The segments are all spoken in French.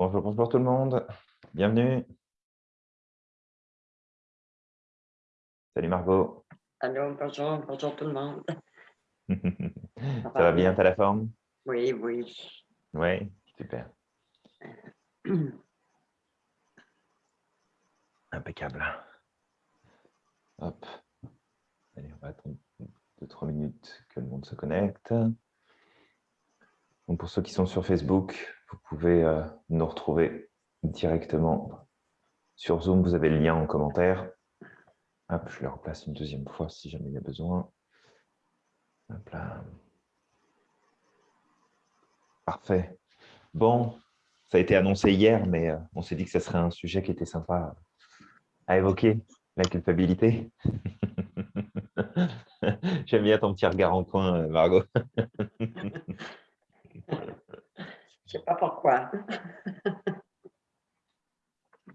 Bonjour, bonjour tout le monde. Bienvenue. Salut Margot. Allô, bonjour, bonjour tout le monde. Ça va bien, t'as la forme? Oui, oui. Oui, super. Impeccable. Hop. Allez, on va attendre 2-3 minutes que le monde se connecte. Donc pour ceux qui sont sur Facebook, vous pouvez euh, nous retrouver directement sur Zoom. Vous avez le lien en commentaire. Hop, je le replace une deuxième fois si jamais il y a besoin. Parfait. Bon, ça a été annoncé hier, mais euh, on s'est dit que ce serait un sujet qui était sympa à évoquer, la culpabilité. J'aime bien ton petit regard en coin, euh, Margot. Je sais pas pourquoi.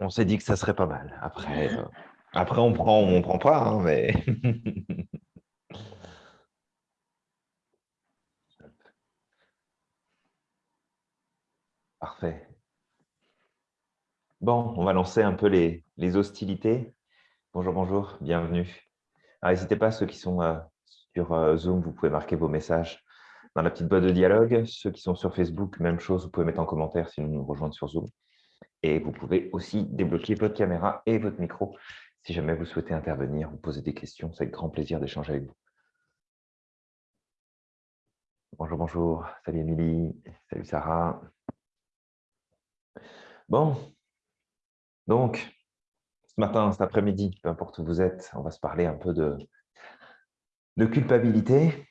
on s'est dit que ça serait pas mal. Après, euh, après on prend on prend pas, hein, mais... Parfait. Bon, on va lancer un peu les, hostilités. Bonjour, bonjour, bienvenue. N'hésitez pas, ceux qui sont euh, sur euh, Zoom, vous pouvez marquer vos messages dans la petite boîte de dialogue. Ceux qui sont sur Facebook, même chose, vous pouvez mettre en commentaire si vous nous rejoindre sur Zoom. Et vous pouvez aussi débloquer votre caméra et votre micro si jamais vous souhaitez intervenir ou poser des questions. C'est avec grand plaisir d'échanger avec vous. Bonjour, bonjour. Salut Émilie. Salut Sarah. Bon. Donc, ce matin, cet après-midi, peu importe où vous êtes, on va se parler un peu de, de culpabilité.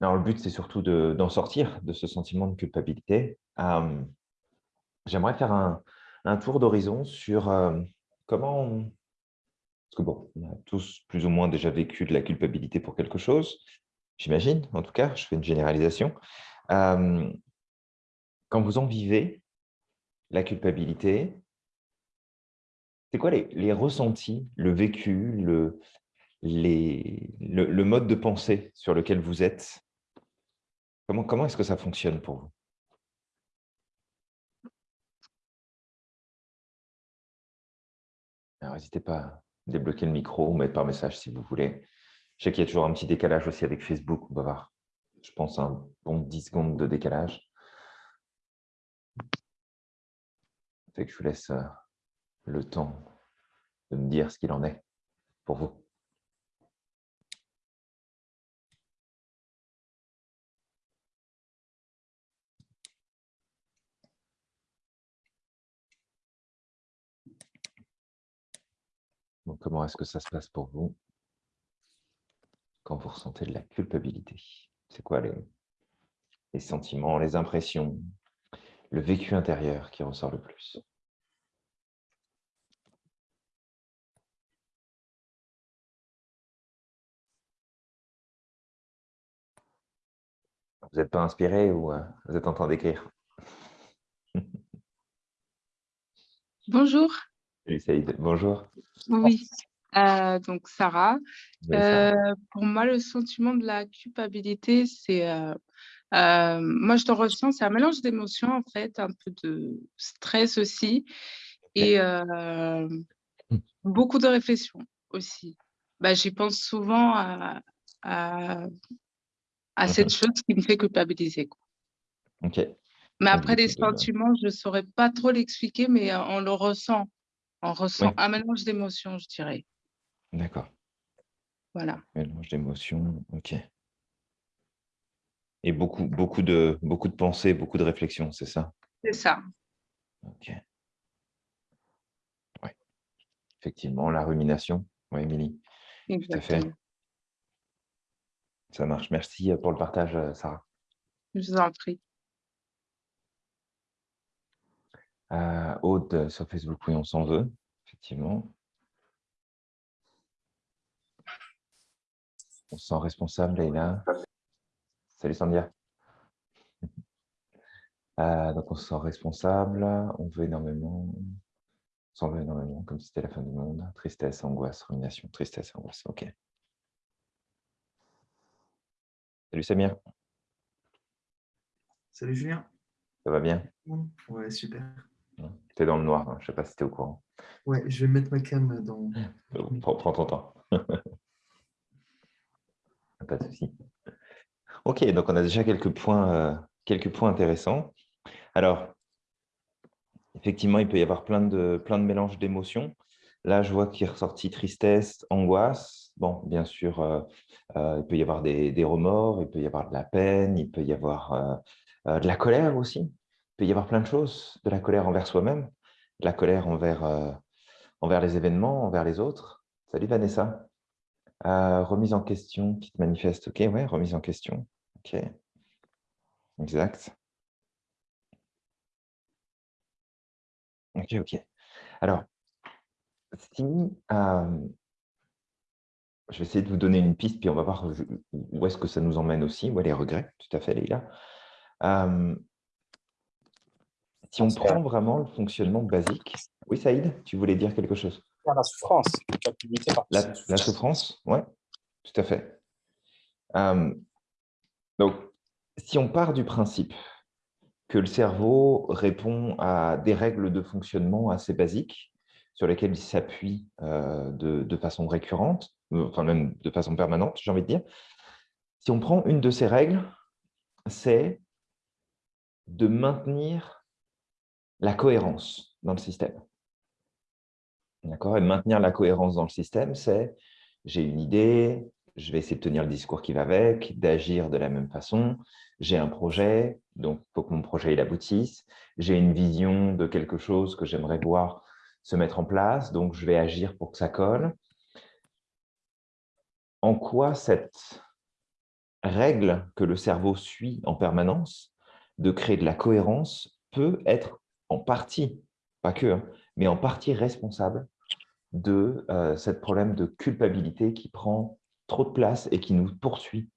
Alors, le but, c'est surtout d'en sortir de ce sentiment de culpabilité. J'aimerais faire un, tour d'horizon sur comment... Parce que bon, on a tous plus ou moins déjà vécu de la culpabilité pour quelque chose, j'imagine, en tout cas, je fais une généralisation. Quand vous en vivez, la culpabilité, c'est quoi les, ressentis, le vécu, le, le, mode de pensée sur lequel vous êtes? Comment, est-ce que ça fonctionne pour vous? N'hésitez pas à débloquer le micro ou mettre par message si vous voulez. Je sais qu'il y a toujours un petit décalage aussi avec Facebook. On va voir, je pense, un bon 10 secondes de décalage. Fait que je vous laisse euh, le temps de me dire ce qu'il en est pour vous. Comment est-ce que ça se passe pour vous quand vous ressentez de la culpabilité? C'est quoi les, les sentiments, les impressions, le vécu intérieur qui ressort le plus? Vous n'êtes pas inspiré ou euh, vous êtes en train d'écrire? Bonjour. Salut Bonjour. Oui, euh, donc Sarah. Euh, pour moi, le sentiment de la culpabilité, c'est... moi, je te ressens, c'est un mélange d'émotions, en fait, un peu de stress aussi, et beaucoup de réflexion aussi. Bah, J'y pense souvent à, à cette chose qui me fait culpabiliser. Quoi. Ok. Mais après, les sentiments, je ne saurais pas trop l'expliquer, mais euh, on le ressent. On ressent un mélange d'émotions, je dirais. D'accord. Voilà. Mélange d'émotions, ok. Et beaucoup, beaucoup, de, beaucoup de pensées, beaucoup de réflexions, c'est ça? C'est ça. Ok. Oui. Effectivement, la rumination. Oui, Émilie. Tout à fait. Ça marche. Merci euh, pour le partage, euh, Sarah. Je vous en prie. Euh, Aude sur Facebook, oui, on s'en veut, effectivement. On se sent responsable, Leïla. Salut, Sandia. donc, on se sent responsable, on veut énormément, on s'en veut énormément, comme si c'était la fin du monde. Tristesse, angoisse, rumination, tristesse, angoisse, ok. Salut Samir. Salut Julien. Ça va bien? Ouais, super. Tu es dans le noir, hein. je ne sais pas si tu es au courant. Ouais, je vais mettre ma cam dans. Prends, prends ton temps. pas de souci. Ok, donc on a déjà quelques points, euh, quelques points intéressants. Alors, effectivement, il peut y avoir plein de, plein de mélanges d'émotions. Là, je vois qu'il est ressorti tristesse, angoisse. Bon, bien sûr, euh, euh, il peut y avoir des, des, remords, il peut y avoir de la peine, il peut y avoir de la colère aussi. Il peut y avoir plein de choses, de la colère envers soi-même, de la colère envers, envers les événements, envers les autres. Salut Vanessa. remise en question qui te manifeste. Ok, ouais, remise en question. Ok. Exact. Ok, ok. Alors, si euh, je vais essayer de vous donner une piste, puis on va voir où est-ce que ça nous emmène aussi, où les regrets, tout à fait, Leïla. Euh, si on prend vraiment le fonctionnement basique, oui, Saïd, tu voulais dire quelque chose? La souffrance. La, la souffrance, oui, tout à fait. Euh, donc, si on part du principe que le cerveau répond à des règles de fonctionnement assez basiques, sur lesquelles il s'appuie euh, de, façon récurrente, enfin même de façon permanente, j'ai envie de dire, si on prend une de ces règles, c'est de maintenir la cohérence dans le système. D'accord? Et maintenir la cohérence dans le système, c'est j'ai une idée, je vais essayer de tenir le discours qui va avec, d'agir de la même façon. J'ai un projet, donc il faut que mon projet il aboutisse. J'ai une vision de quelque chose que j'aimerais voir se mettre en place, donc je vais agir pour que ça colle. En quoi cette règle que le cerveau suit en permanence de créer de la cohérence peut être en partie, pas que, hein, mais en partie responsable de euh, ce problème de culpabilité qui prend trop de place et qui nous poursuit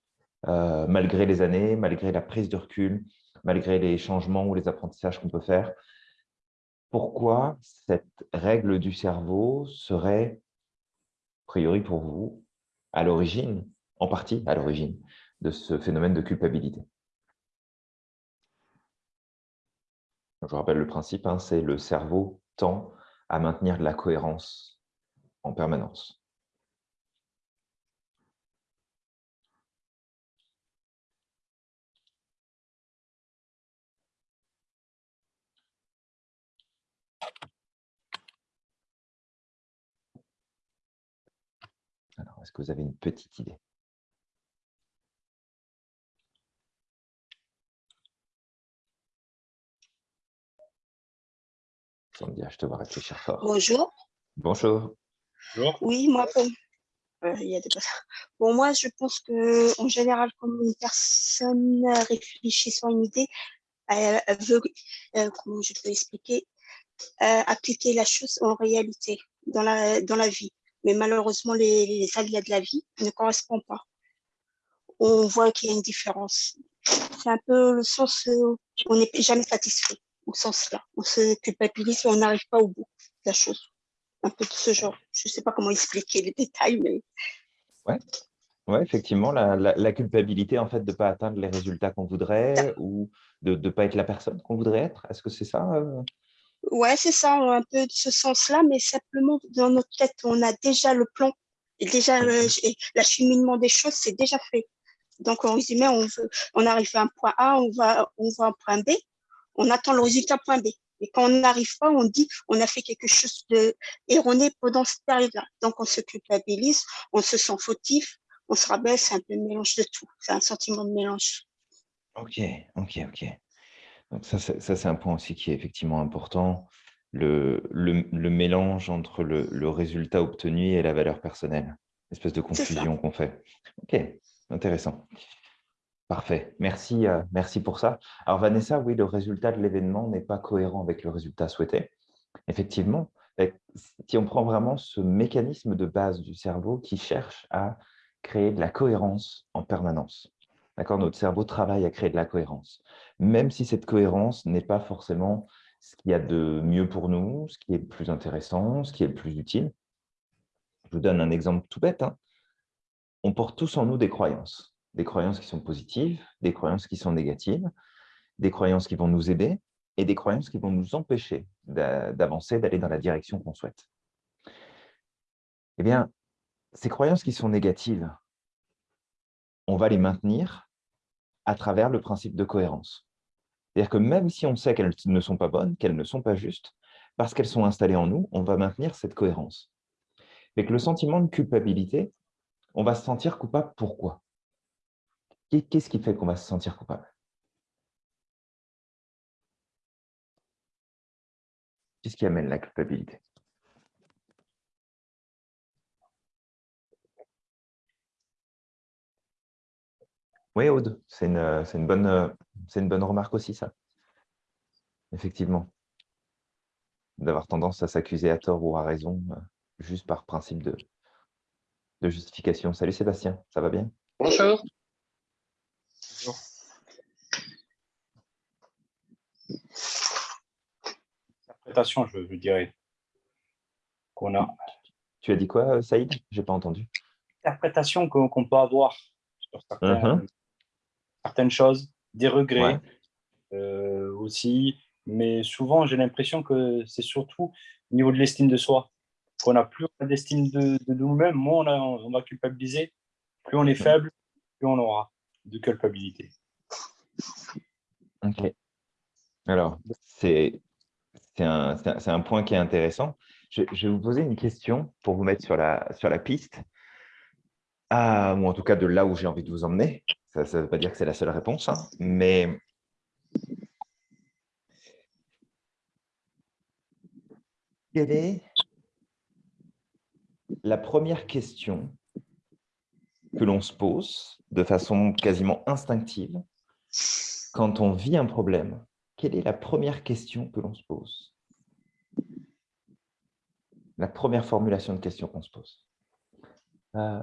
euh, malgré les années, malgré la prise de recul, malgré les changements ou les apprentissages qu'on peut faire. Pourquoi cette règle du cerveau serait, a priori pour vous, à l'origine, en partie à l'origine, de ce phénomène de culpabilité? Je rappelle le principe, hein, c'est le cerveau tend à maintenir de la cohérence en permanence. Alors, est-ce que vous avez une petite idée? Sandia, je te vois réfléchir fort. Bonjour. Bonjour. Bonjour. Oui, moi, pour... Euh, il y a des Bon, moi, je pense que en général, quand une personne réfléchit sur une idée, elle, veut, euh, comment je peux expliquer, euh, appliquer la chose en réalité dans la, dans la vie. Mais malheureusement, les, les aléas de la vie ne correspondent pas. On voit qu'il y a une différence. C'est un peu le sens où on n'est jamais satisfait, au sens-là. On se culpabilise et on n'arrive pas au bout de la chose. Un peu de ce genre. Je ne sais pas comment expliquer les détails, mais... Ouais. Ouais, effectivement, la, la, culpabilité en fait de ne pas atteindre les résultats qu'on voudrait ou de ne pas être la personne qu'on voudrait être. Est-ce que c'est ça euh? Ouais, c'est ça, un peu de ce sens-là, mais simplement dans notre tête, on a déjà le plan, et déjà l'acheminement des choses, c'est déjà fait. Donc, en résumé, on, veut, on arrive à un point A, on va, on va à un point B, on attend le résultat point B. Et quand on n'arrive pas, on dit on a fait quelque chose de erroné pendant cette période-là. Donc, on se culpabilise, on se sent fautif, on se rabaisse, c'est un peu un mélange de tout. C'est un sentiment de mélange. Ok, ok, ok. Donc ça, c'est un point aussi qui est effectivement important, le, le, mélange entre le, le, résultat obtenu et la valeur personnelle, espèce de confusion qu'on fait. Ok, intéressant. Parfait, merci, euh, merci pour ça. Alors Vanessa, oui, le résultat de l'événement n'est pas cohérent avec le résultat souhaité. Effectivement, si on prend vraiment ce mécanisme de base du cerveau qui cherche à créer de la cohérence en permanence. D'accord? Notre cerveau travaille à créer de la cohérence, même si cette cohérence n'est pas forcément ce qu'il y a de mieux pour nous, ce qui est le plus intéressant, ce qui est le plus utile. Je vous donne un exemple tout bête. Hein. On porte tous en nous des croyances, des croyances qui sont positives, des croyances qui sont négatives, des croyances qui vont nous aider, et des croyances qui vont nous empêcher d'avancer, d'aller dans la direction qu'on souhaite. Eh bien, ces croyances qui sont négatives, on va les maintenir à travers le principe de cohérence. C'est-à-dire que même si on sait qu'elles ne sont pas bonnes, qu'elles ne sont pas justes, parce qu'elles sont installées en nous, on va maintenir cette cohérence. Que le sentiment de culpabilité, on va se sentir coupable. Pourquoi? Qu'est-ce qui fait qu'on va se sentir coupable? Qu'est-ce qui amène la culpabilité? Oui, Aude, c'est une, bonne, remarque aussi, ça. Effectivement. D'avoir tendance à s'accuser à tort ou à raison, euh, juste par principe de, de justification. Salut Sébastien, ça va bien? Bonjour. Interprétation, je, dirais, qu'on a. Tu as dit quoi, Saïd? Je n'ai pas entendu. Interprétation qu'on peut avoir sur uh-huh certaines choses, des regrets euh, aussi. Mais souvent, j'ai l'impression que c'est surtout au niveau de l'estime de soi. Qu'on n'a plus d'estime de, de nous-mêmes, moins on, on va culpabiliser, plus on est faible, plus on aura de culpabilité. Ok. Alors, c'est un, un, point qui est intéressant. Je, vais vous poser une question pour vous mettre sur la, sur la piste, ah, ou en tout cas de là où j'ai envie de vous emmener. Ça ne veut pas dire que c'est la seule réponse, hein, mais quelle est la première question que l'on se pose de façon quasiment instinctive quand on vit un problème Quelle est la première question que l'on se pose? La première formulation de question qu'on se pose euh,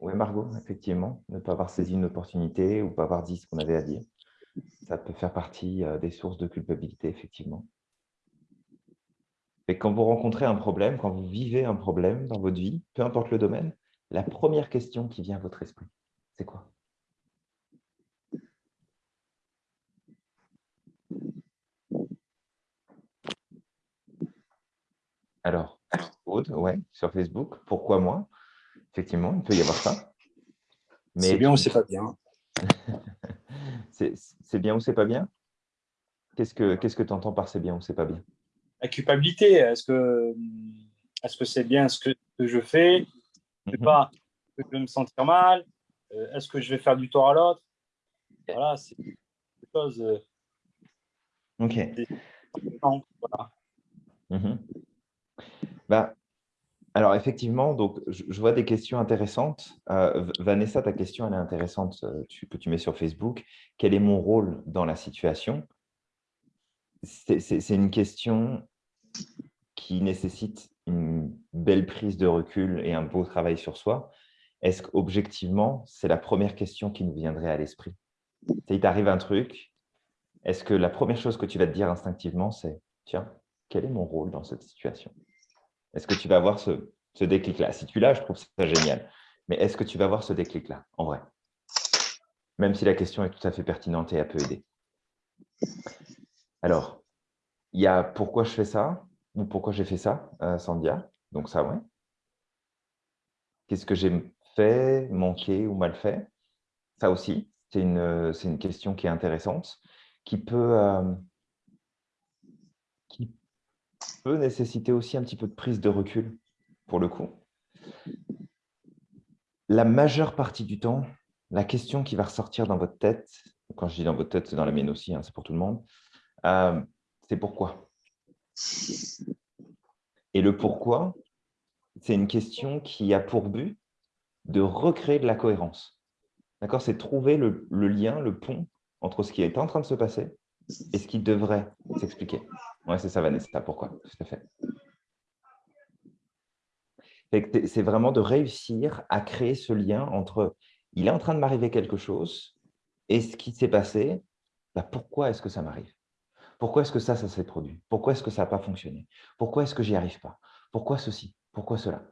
oui, Margot, effectivement, ne pas avoir saisi une opportunité ou pas avoir dit ce qu'on avait à dire. Ça peut faire partie euh, des sources de culpabilité, effectivement. Et quand vous rencontrez un problème, quand vous vivez un problème dans votre vie, peu importe le domaine, la première question qui vient à votre esprit, c'est quoi? Alors, Aude, ouais, sur Facebook, pourquoi moi? Effectivement, il peut y avoir ça. C'est bien ou c'est pas bien? C'est bien ou c'est pas bien? Qu'est-ce que tu entends par c'est bien ou c'est pas bien? La culpabilité, est-ce que c'est -ce bien ce que, je fais? Je mhm. pas que je vais me sentir mal? Euh, Est-ce que je vais faire du tort à l'autre? Voilà, c'est des choses. Euh, ok. voilà. Mhm. Bah, alors, effectivement, donc, je, vois des questions intéressantes. Euh, Vanessa, ta question, elle est intéressante, euh, que tu mets sur Facebook. Quel est mon rôle dans la situation? C'est une question qui nécessite une belle prise de recul et un beau travail sur soi. Est-ce qu'objectivement, c'est la première question qui nous viendrait à l'esprit? Il t'arrive un truc, est-ce que la première chose que tu vas te dire instinctivement, c'est « Tiens, quel est mon rôle dans cette situation ?» Est-ce que tu vas avoir ce, déclic-là? Si tu l'as, je trouve ça génial. Mais est-ce que tu vas avoir ce déclic-là, en vrai? Même si la question est tout à fait pertinente et elle peut aider. Alors, il y a pourquoi je fais ça ou pourquoi j'ai fait ça, euh, Sandia? Donc ça, ouais. Qu'est-ce que j'ai fait, manqué ou mal fait? Ça aussi, c'est une, une, question qui est intéressante, qui peut, euh, peut nécessiter aussi un petit peu de prise de recul, pour le coup. La majeure partie du temps, la question qui va ressortir dans votre tête, quand je dis dans votre tête, c'est dans la mienne aussi, hein, c'est pour tout le monde, euh, c'est pourquoi? Et le pourquoi, c'est une question qui a pour but de recréer de la cohérence. D'accord? C'est trouver le, lien, le pont entre ce qui est en train de se passer et ce qui devrait s'expliquer? Oui, c'est ça, Vanessa. Pourquoi? Tout à fait. C'est vraiment de réussir à créer ce lien entre il est en train de m'arriver quelque chose et ce qui s'est passé, bah, pourquoi est-ce que ça m'arrive? Pourquoi est-ce que ça, ça s'est produit? Pourquoi est-ce que ça n'a pas fonctionné? Pourquoi est-ce que j'y arrive pas? Pourquoi ceci? Pourquoi cela?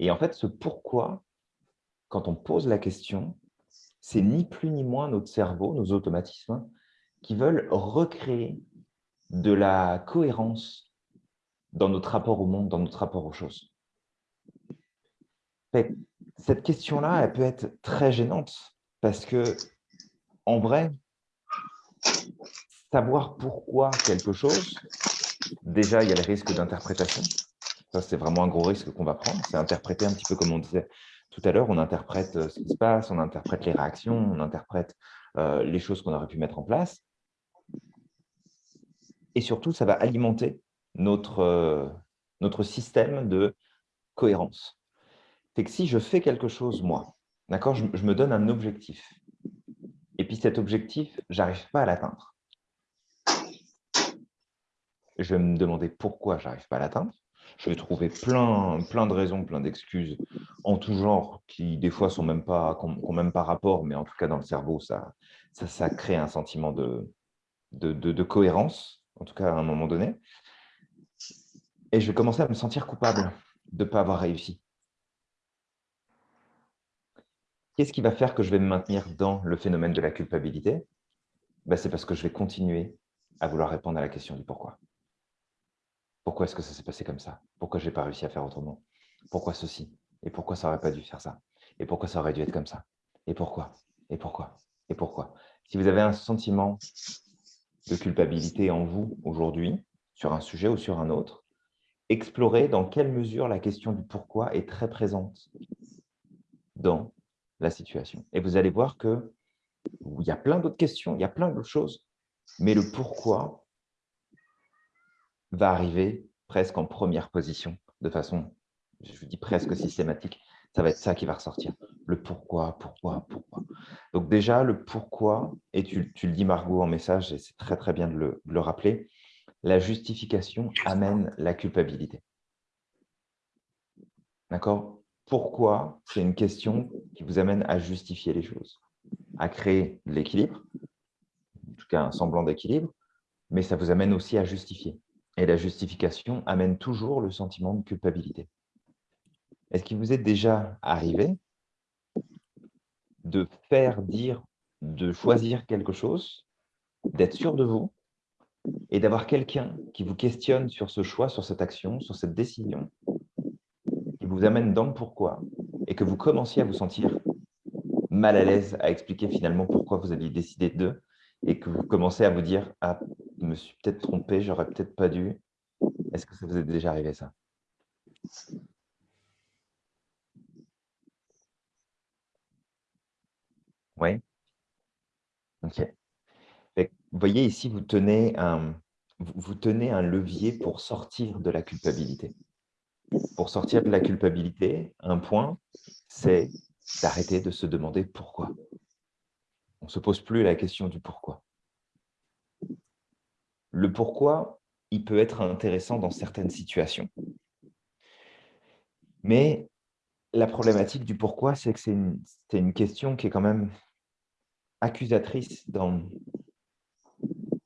Et en fait, ce pourquoi, quand on pose la question, c'est ni plus ni moins notre cerveau, nos automatismes, qui veulent recréer de la cohérence dans notre rapport au monde, dans notre rapport aux choses. Cette question-là, elle peut être très gênante parce que, en vrai, savoir pourquoi quelque chose, déjà, il y a le risque d'interprétation. Ça, c'est vraiment un gros risque qu'on va prendre. C'est interpréter un petit peu comme on disait tout à l'heure, on interprète euh, ce qui se passe, on interprète les réactions, on interprète euh, les choses qu'on aurait pu mettre en place. Et surtout, ça va alimenter notre, euh, notre système de cohérence. C'est que si je fais quelque chose, moi, d'accord, je, me donne un objectif, et puis cet objectif, j'arrive pas à l'atteindre. Je vais me demander pourquoi j'arrive pas à l'atteindre. Je vais trouver plein, plein de raisons, plein d'excuses en tout genre qui, des fois, sont même pas, n'ont même pas rapport, mais en tout cas, dans le cerveau, ça, ça, ça crée un sentiment de, de, cohérence, en tout cas à un moment donné. Et je vais commencer à me sentir coupable de ne pas avoir réussi. Qu'est-ce qui va faire que je vais me maintenir dans le phénomène de la culpabilité? Ben, C'est parce que je vais continuer à vouloir répondre à la question du pourquoi. Pourquoi est-ce que ça s'est passé comme ça? Pourquoi je n'ai pas réussi à faire autrement? Pourquoi ceci? Et pourquoi ça n'aurait pas dû faire ça? Et pourquoi ça aurait dû être comme ça? Et pourquoi? Et pourquoi? Et pourquoi? Si vous avez un sentiment de culpabilité en vous aujourd'hui, sur un sujet ou sur un autre, explorez dans quelle mesure la question du pourquoi est très présente dans la situation. Et vous allez voir que il y a plein d'autres questions, il y a plein d'autres choses, mais le pourquoi va arriver presque en première position, de façon, je vous dis presque systématique. Ça va être ça qui va ressortir. Le pourquoi, pourquoi, pourquoi. Donc déjà, le pourquoi, et tu, le dis Margot en message, et c'est très très bien de le, de le rappeler, la justification amène la culpabilité. D'accord? Pourquoi? C'est une question qui vous amène à justifier les choses, à créer de l'équilibre, en tout cas un semblant d'équilibre, mais ça vous amène aussi à justifier. Et la justification amène toujours le sentiment de culpabilité. Est-ce qu'il vous est déjà arrivé de faire dire, de choisir quelque chose, d'être sûr de vous et d'avoir quelqu'un qui vous questionne sur ce choix, sur cette action, sur cette décision, qui vous amène dans le pourquoi et que vous commenciez à vous sentir mal à l'aise à expliquer finalement pourquoi vous aviez décidé de et que vous commencez à vous dire « Ah, je me suis peut-être trompé, j'aurais peut-être pas dû. Est-ce que ça vous est déjà arrivé ça? Oui Ok. Vous voyez ici, vous tenez, un, vous tenez un levier pour sortir de la culpabilité. Pour sortir de la culpabilité, un point, c'est d'arrêter de se demander pourquoi. On ne se pose plus la question du pourquoi. Le pourquoi, il peut être intéressant dans certaines situations. Mais la problématique du pourquoi, c'est que c'est une, une, question qui est quand même accusatrice dans,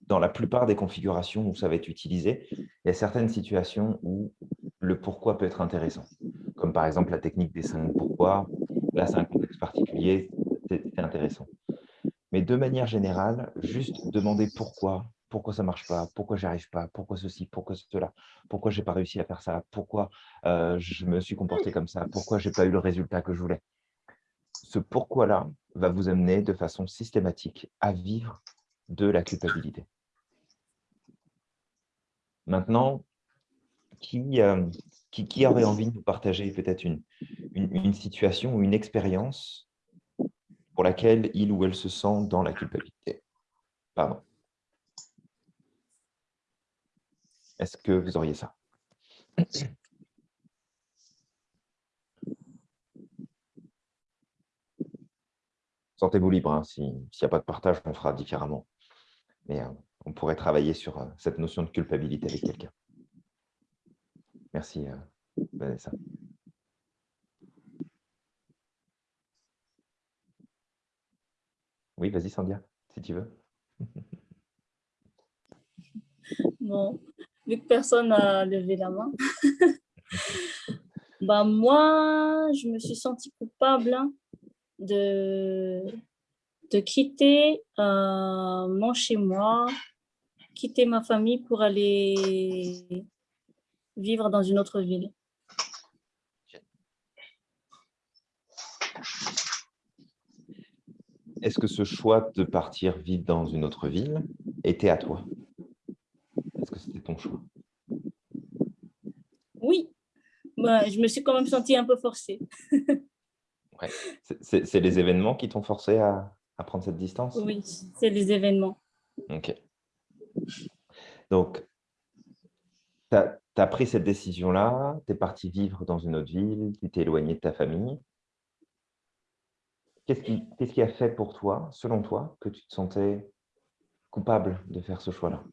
dans la plupart des configurations où ça va être utilisé. Il y a certaines situations où le pourquoi peut être intéressant, comme par exemple la technique des cinq pourquoi. Là, c'est un contexte particulier, c'est intéressant. Mais de manière générale, juste demander pourquoi, pourquoi ça ne marche pas, pourquoi j'y arrive pas, pourquoi ceci, pourquoi cela, pourquoi je n'ai pas réussi à faire ça, pourquoi euh, je me suis comporté comme ça, pourquoi je n'ai pas eu le résultat que je voulais. Ce pourquoi-là va vous amener de façon systématique à vivre de la culpabilité. Maintenant, qui, euh, qui, aurait envie de vous partager peut-être une, une situation ou une expérience pour laquelle il ou elle se sent dans la culpabilité? Pardon. Est-ce que vous auriez ça? Sentez-vous libre. Hein, S'il n'y a pas de partage, on fera différemment. Mais euh, on pourrait travailler sur euh, cette notion de culpabilité avec quelqu'un. Merci, euh, Vanessa. Oui, vas-y, Sandia, si tu veux. Bon, vu que personne n'a levé la main, bah moi, je me suis sentie coupable hein, de, de quitter euh, mon chez-moi, quitter ma famille pour aller vivre dans une autre ville. Est-ce que ce choix de partir vivre dans une autre ville était à toi? Est-ce que c'était ton choix? Oui, bah, je me suis quand même sentie un peu forcée. ouais. C'est les événements qui t'ont forcé à, à, prendre cette distance? Oui, c'est les événements. Ok. Donc, tu as, as, pris cette décision-là, tu es parti vivre dans une autre ville, tu t'es éloigné de ta famille. Qu'est-ce qui, qu qui, a fait pour toi, selon toi, que tu te sentais coupable de faire ce choix-là?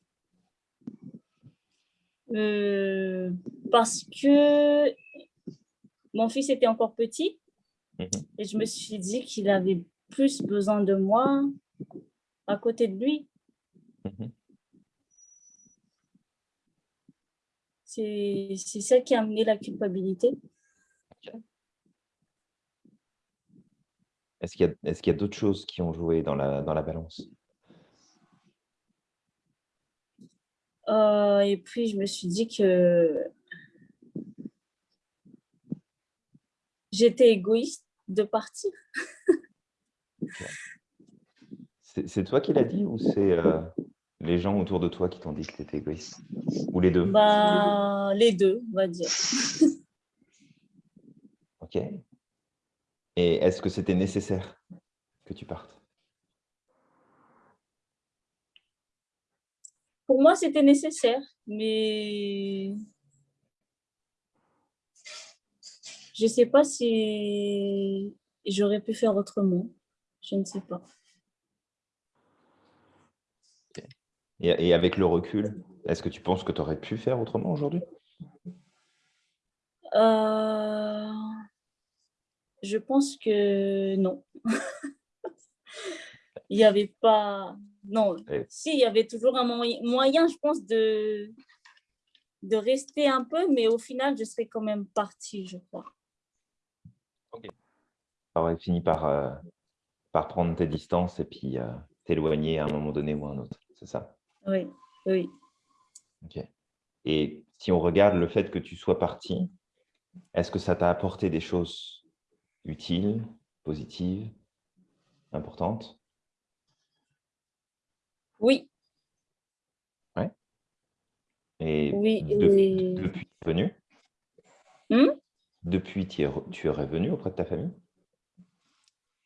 Euh, Parce que mon fils était encore petit mmh. et je me suis dit qu'il avait plus besoin de moi à côté de lui. Mmh. C'est ça qui a amené la culpabilité. Okay. Est-ce qu'il y a, qu a d'autres choses qui ont joué dans la, dans la balance? Euh, Et puis, je me suis dit que j'étais égoïste de partir. C'est toi qui l'as dit ou c'est euh, les gens autour de toi qui t'ont dit que tu étais égoïste? Ou les deux? Bah, Les deux, on va dire. ok. Et est-ce que c'était nécessaire que tu partes? Pour moi, c'était nécessaire, mais je ne sais pas si j'aurais pu faire autrement. Je ne sais pas. Et, avec le recul, est-ce que tu penses que tu aurais pu faire autrement aujourd'hui? Euh... Je pense que non. il n'y avait pas... Non, Et... si, il y avait toujours un moyen, je pense, de, de rester un peu, mais au final, je serais quand même partie, je crois. Ok. Tu aurais fini par, euh, par prendre tes distances et puis euh, t'éloigner à un moment donné ou à un autre, c'est ça? Oui, oui. Ok. Et si on regarde le fait que tu sois parti, est-ce que ça t'a apporté des choses utiles, positives, importantes? Oui. Ouais. Et oui, de, et... depuis tu es revenu hmm Depuis, tu es, tu es revenu auprès de ta famille?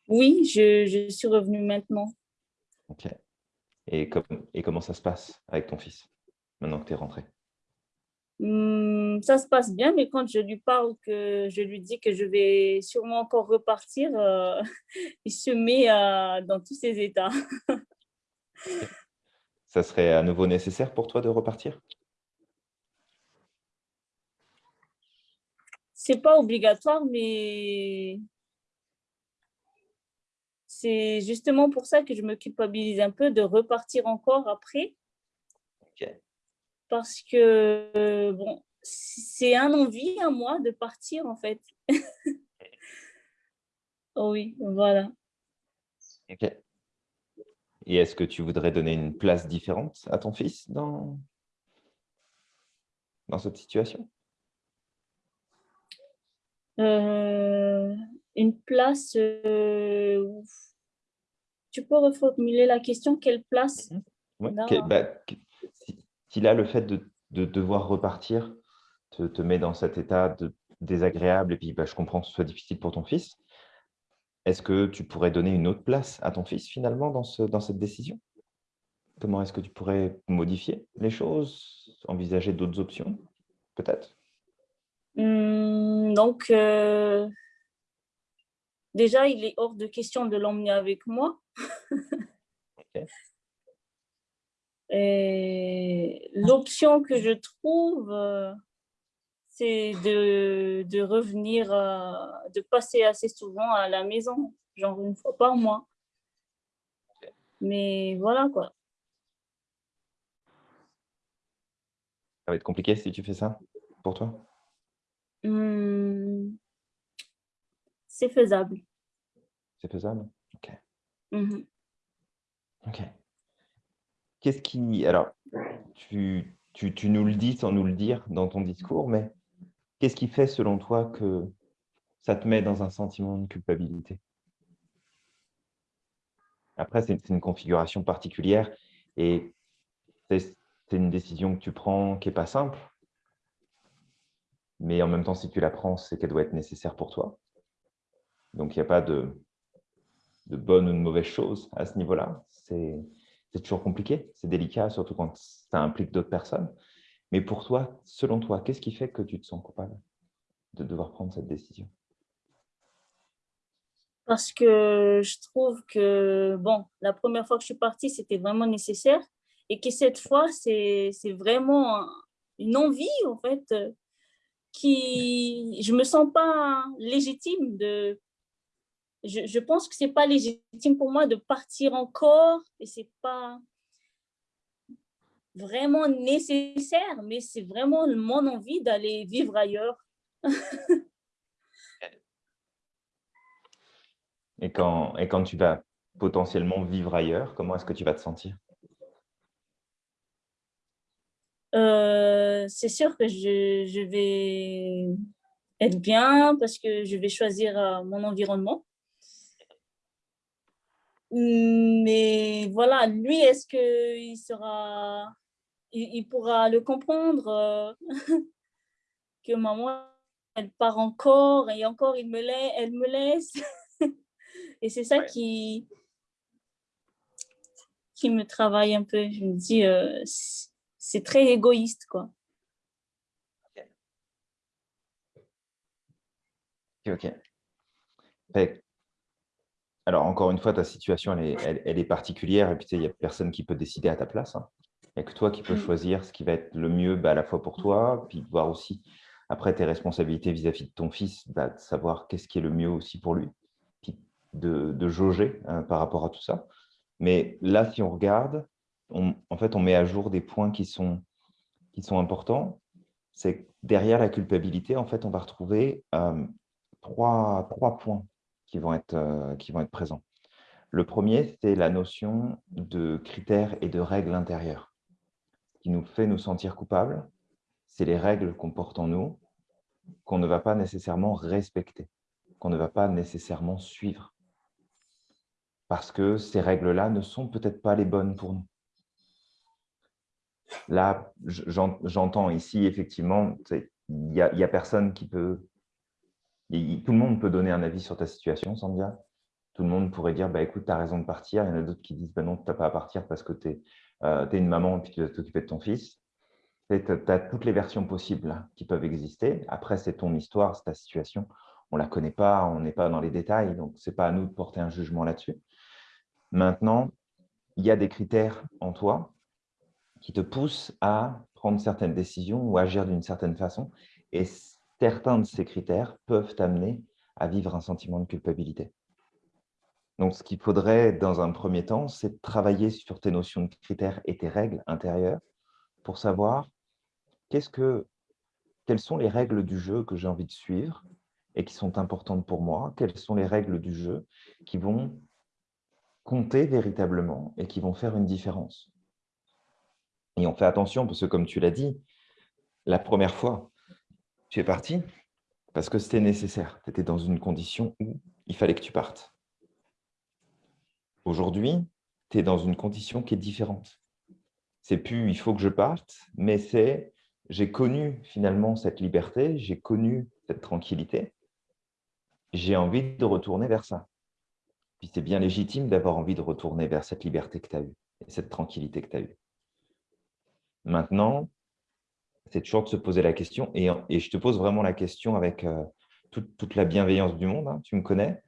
Oui, je, je suis revenue maintenant. Ok. Et, et comment ça se passe avec ton fils, maintenant que tu es rentré Hum, ça se passe bien, mais quand je lui parle, que je lui dis que je vais sûrement encore repartir, euh, il se met euh, dans tous ses états. ça serait à nouveau nécessaire pour toi de repartir? C'est pas obligatoire, mais c'est justement pour ça que je me culpabilise un peu de repartir encore après. Okay parce que bon, c'est un envie à moi de partir en fait. oui, voilà. Ok. Et est-ce que tu voudrais donner une place différente à ton fils dans, dans cette situation? Euh, Une place... Euh, tu peux reformuler la question Quelle place ouais. okay. bah, si là, le fait de, de devoir repartir te, te, met dans cet état de désagréable, et puis bah, je comprends que ce soit difficile pour ton fils, est-ce que tu pourrais donner une autre place à ton fils finalement dans, ce, dans cette décision? Comment est-ce que tu pourrais modifier les choses, envisager d'autres options, peut-être? Mmh, Donc, euh, déjà, il est hors de question de l'emmener avec moi. okay. L'option que je trouve, euh, c'est de, de, revenir, euh, de passer assez souvent à la maison, genre une fois par mois. Mais voilà quoi. Ça va être compliqué si tu fais ça pour toi? Mmh, C'est faisable. C'est faisable? Ok. Mmh. Ok. Qu'est-ce qui... Alors, tu, tu, tu nous le dis sans nous le dire dans ton discours, mais qu'est-ce qui fait selon toi que ça te met dans un sentiment de culpabilité? Après, c'est une configuration particulière et c'est une décision que tu prends qui n'est pas simple. Mais en même temps, si tu la prends, c'est qu'elle doit être nécessaire pour toi. Donc, il n'y a pas de, bonne ou de mauvaise chose à ce niveau-là. C'est toujours compliqué, c'est délicat, surtout quand ça implique d'autres personnes. Mais pour toi, selon toi, qu'est-ce qui fait que tu te sens coupable de devoir prendre cette décision? Parce que je trouve que, bon, la première fois que je suis partie, c'était vraiment nécessaire et que cette fois, c'est vraiment une envie, en fait, qui, je me sens pas légitime de, je, je pense que c'est pas légitime pour moi de partir encore et c'est pas vraiment nécessaire, mais c'est vraiment mon envie d'aller vivre ailleurs. et, quand, et quand tu vas potentiellement vivre ailleurs, comment est-ce que tu vas te sentir? Euh, c'est sûr que je, je, vais être bien parce que je vais choisir euh, mon environnement. Mais voilà, lui, est-ce qu'il sera, il, il, pourra le comprendre euh, que maman, elle part encore et encore, il me laisse, elle me laisse. et c'est ça ouais. qui, qui me travaille un peu. Je me dis, euh, c'est très égoïste, quoi. Ok, ok. Alors, encore une fois, ta situation, elle est, elle, elle est particulière et puis il n'y a personne qui peut décider à ta place. Hein. Il n'y a que toi qui peux choisir ce qui va être le mieux bah, à la fois pour toi, puis voir aussi après tes responsabilités vis-à-vis -vis de ton fils, bah, de savoir qu'est-ce qui est le mieux aussi pour lui, puis de, de jauger hein, par rapport à tout ça. Mais là, si on regarde, on, en fait, on met à jour des points qui sont, importants. C'est derrière la culpabilité, en fait, on va retrouver euh, trois, trois points qui vont être, euh, qui vont être présents. Le premier, c'est la notion de critères et de règles intérieures. Ce qui nous fait nous sentir coupables, c'est les règles qu'on porte en nous, qu'on ne va pas nécessairement respecter, qu'on ne va pas nécessairement suivre. Parce que ces règles-là ne sont peut-être pas les bonnes pour nous. Là, j'entends ici, effectivement, il n'y a, personne qui peut... Tout le monde peut donner un avis sur ta situation, Sandia. Tout le monde pourrait dire, bah, écoute, tu as raison de partir. Il y en a d'autres qui disent, bah, non, tu n'as pas à partir parce que tu es, euh, une maman et puis tu dois t'occuper de ton fils. Tu as toutes les versions possibles qui peuvent exister. Après, c'est ton histoire, c'est ta situation. On ne la connaît pas, on n'est pas dans les détails, donc ce n'est pas à nous de porter un jugement là-dessus. Maintenant, il y a des critères en toi qui te poussent à prendre certaines décisions ou agir d'une certaine façon. Et certains de ces critères peuvent t'amener à vivre un sentiment de culpabilité. Donc, ce qu'il faudrait, dans un premier temps, c'est travailler sur tes notions de critères et tes règles intérieures pour savoir qu'est-ce que, quelles sont les règles du jeu que j'ai envie de suivre et qui sont importantes pour moi, quelles sont les règles du jeu qui vont compter véritablement et qui vont faire une différence. On fait attention parce que, comme tu l'as dit, la première fois, tu es parti parce que c'était nécessaire. Tu étais dans une condition où il fallait que tu partes. Aujourd'hui, tu es dans une condition qui est différente. C'est plus « il faut que je parte », mais c'est « j'ai connu finalement cette liberté, j'ai connu cette tranquillité, j'ai envie de retourner vers ça ». Puis c'est bien légitime d'avoir envie de retourner vers cette liberté que tu as eue et cette tranquillité que tu as eue. Maintenant, c'est toujours de se poser la question, et, je te pose vraiment la question avec euh, toute, la bienveillance du monde, hein, tu me connais.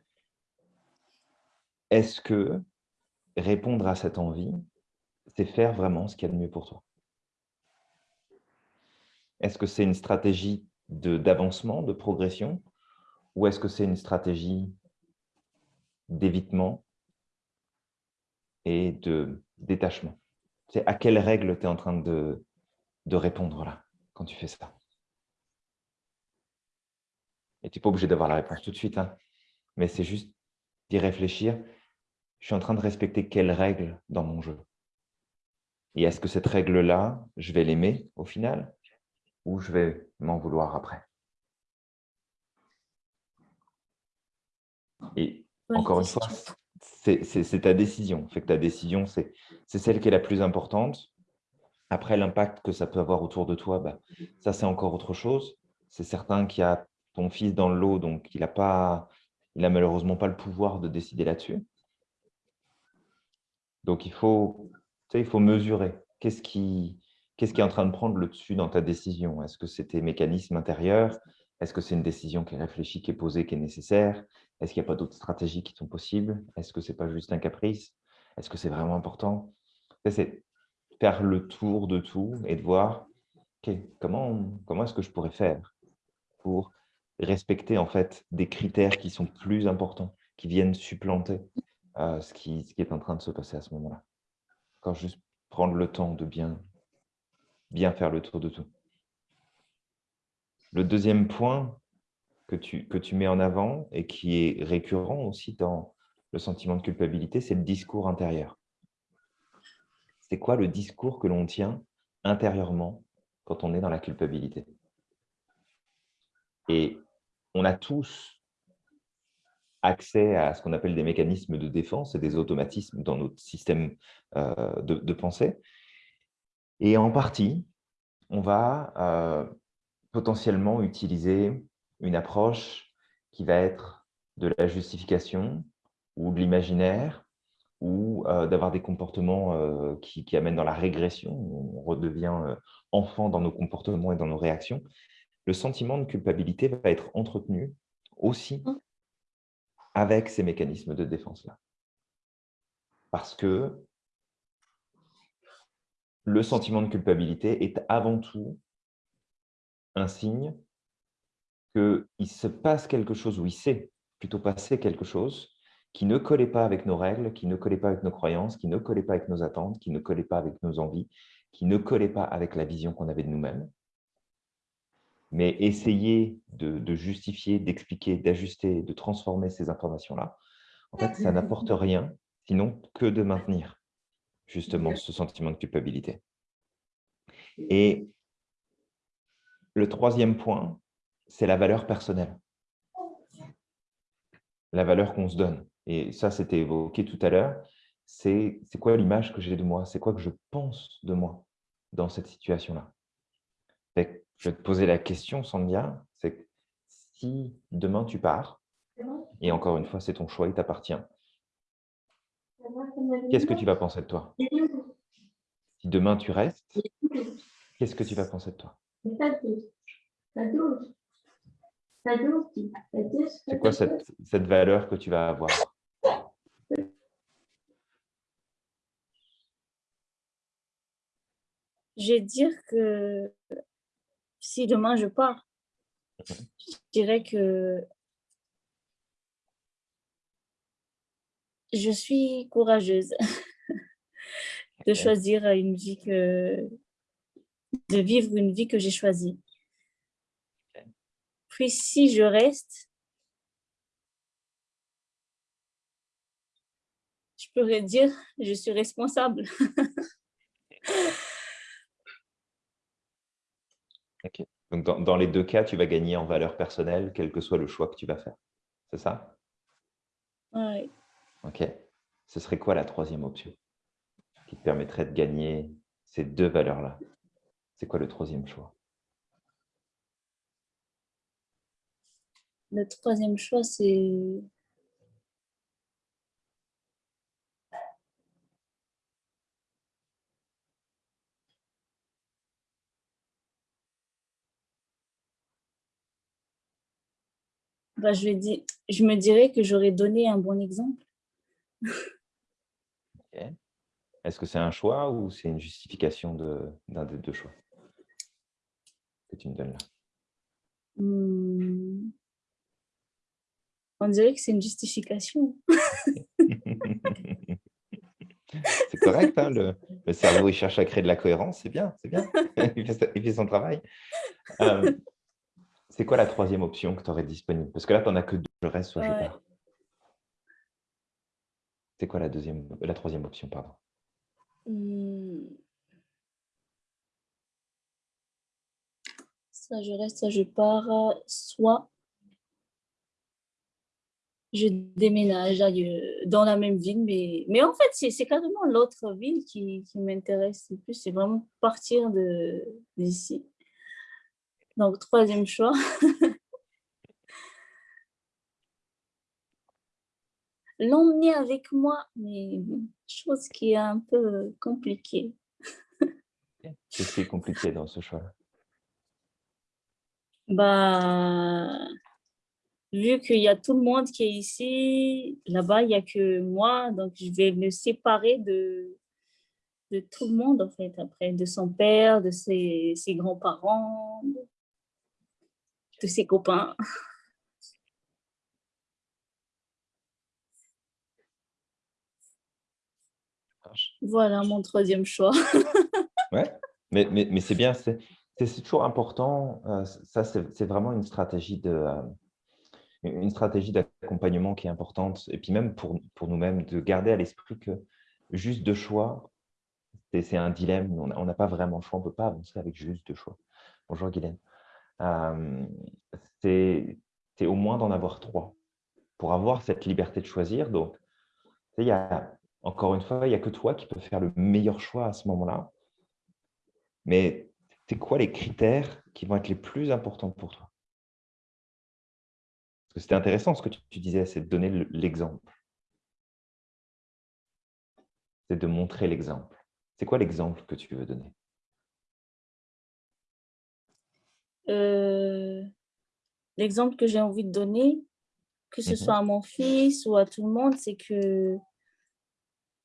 Est-ce que répondre à cette envie, c'est faire vraiment ce qu'il y a de mieux pour toi? Est-ce que c'est une stratégie d'avancement, de progression, ou est-ce que c'est une stratégie d'évitement et de détachement? C'est à quelle règle tu es en train de, de répondre là, quand tu fais ça? Et tu n'es pas obligé d'avoir la réponse tout de suite, hein, mais c'est juste d'y réfléchir. je suis en train de respecter quelle règle dans mon jeu? Et est-ce que cette règle-là, je vais l'aimer au final? Ou je vais m'en vouloir après? Et encore une fois, c'est ta décision. Fait que ta décision, c'est celle qui est la plus importante. Après, l'impact que ça peut avoir autour de toi, bah, ça, c'est encore autre chose. C'est certain qu'il y a ton fils dans le lot, donc il n'a pas, il a malheureusement pas le pouvoir de décider là-dessus. Donc, il faut, il faut mesurer. Qu'est-ce qui, qu'est-ce qui est en train de prendre le dessus dans ta décision? Est-ce que c'est tes mécanismes intérieurs? Est-ce que c'est une décision qui est réfléchie, qui est posée, qui est nécessaire? Est-ce qu'il n'y a pas d'autres stratégies qui sont possibles? Est-ce que ce n'est pas juste un caprice? Est-ce que c'est vraiment important? C'est faire le tour de tout et de voir comment, comment est-ce que je pourrais faire pour respecter en fait des critères qui sont plus importants, qui viennent supplanter euh, ce, qui, ce qui est en train de se passer à ce moment-là? Quand juste prendre le temps de bien, bien faire le tour de tout. Le deuxième point que tu, que mets en avant et qui est récurrent aussi dans le sentiment de culpabilité, c'est le discours intérieur. C'est quoi le discours que l'on tient intérieurement quand on est dans la culpabilité? Et on a tous accès à ce qu'on appelle des mécanismes de défense et des automatismes dans notre système euh, de, pensée. Et en partie, on va euh, potentiellement utiliser une approche qui va être de la justification ou de l'imaginaire ou euh, d'avoir des comportements qui, qui, amènent dans la régression. On redevient enfant dans nos comportements et dans nos réactions. Le sentiment de culpabilité va être entretenu aussi mmh avec ces mécanismes de défense-là. Parce que le sentiment de culpabilité est avant tout un signe qu'il se passe quelque chose, ou il s'est plutôt passé quelque chose qui ne collait pas avec nos règles, qui ne collait pas avec nos croyances, qui ne collait pas avec nos attentes, qui ne collait pas avec nos envies, qui ne collait pas avec la vision qu'on avait de nous-mêmes. Mais essayer de, justifier, d'expliquer, d'ajuster, de transformer ces informations-là, en fait, ça n'apporte rien, sinon que de maintenir justement ce sentiment de culpabilité. Et le troisième point, c'est la valeur personnelle. La valeur qu'on se donne. Et ça, c'était évoqué tout à l'heure. C'est quoi l'image que j'ai de moi? C'est quoi que je pense de moi dans cette situation-là? Je vais te poser la question, Sandhya, c'est si demain tu pars, et encore une fois, c'est ton choix, il t'appartient, qu'est-ce que tu vas penser de toi? Si demain tu restes, qu'est-ce que tu vas penser de toi? C'est quoi cette, cette valeur que tu vas avoir? Je vais dire que si demain je pars, je dirais que je suis courageuse de choisir une vie que, de vivre une vie que j'ai choisie. Puis si je reste, je pourrais dire je suis responsable. Donc, dans, les deux cas, tu vas gagner en valeur personnelle, quel que soit le choix que tu vas faire. C'est ça? Oui. OK. Ce serait quoi la troisième option qui te permettrait de gagner ces deux valeurs-là? C'est quoi le troisième choix? Le troisième choix, c'est Bah, je, je me dirais que j'aurais donné un bon exemple. Est-ce que c'est un choix ou c'est une justification d'un des deux choix? Que tu me donnes là hmm. On dirait que c'est une justification. c'est correct, hein, le, cerveau il cherche à créer de la cohérence, c'est bien, c'est bien, il, fait, son travail. Euh, c'est quoi la troisième option que tu aurais disponible? Parce que là, tu n'en as que deux, le reste, soit je pars. C'est quoi la, deuxième, la troisième option pardon? Hmm. Je reste, je pars. Soit je déménage dans la même ville, mais, mais en fait, c'est carrément l'autre ville qui, qui m'intéresse le plus. C'est vraiment partir d'ici. Donc, troisième choix. L'emmener avec moi, mais chose qui est un peu compliquée. Qu'est-ce qui est compliqué dans ce choix Bah, vu qu'il y a tout le monde qui est ici, là-bas, il n'y a que moi, donc je vais me séparer de, de tout le monde, en fait, après, de son père, de ses, ses grands-parents, de ses copains. Voilà mon troisième choix. ouais, mais, mais, mais c'est bien, c'est toujours important. Euh, ça, c'est vraiment une stratégie de, euh, une stratégie d'accompagnement qui est importante. Et puis même pour, pour nous-mêmes, de garder à l'esprit que juste deux choix, c'est un dilemme. On n'a pas vraiment le choix. On ne peut pas avancer avec juste deux choix. Bonjour Guylaine. Euh, c'est au moins d'en avoir trois pour avoir cette liberté de choisir. Donc, il y a, encore une fois, il n'y a que toi qui peux faire le meilleur choix à ce moment-là. Mais c'est quoi les critères qui vont être les plus importants pour toi? C'était intéressant ce que tu disais, c'est de donner l'exemple. C'est de montrer l'exemple. C'est quoi l'exemple que tu veux donner? Euh, L'exemple que j'ai envie de donner, que ce mhm. soit à mon fils ou à tout le monde, c'est que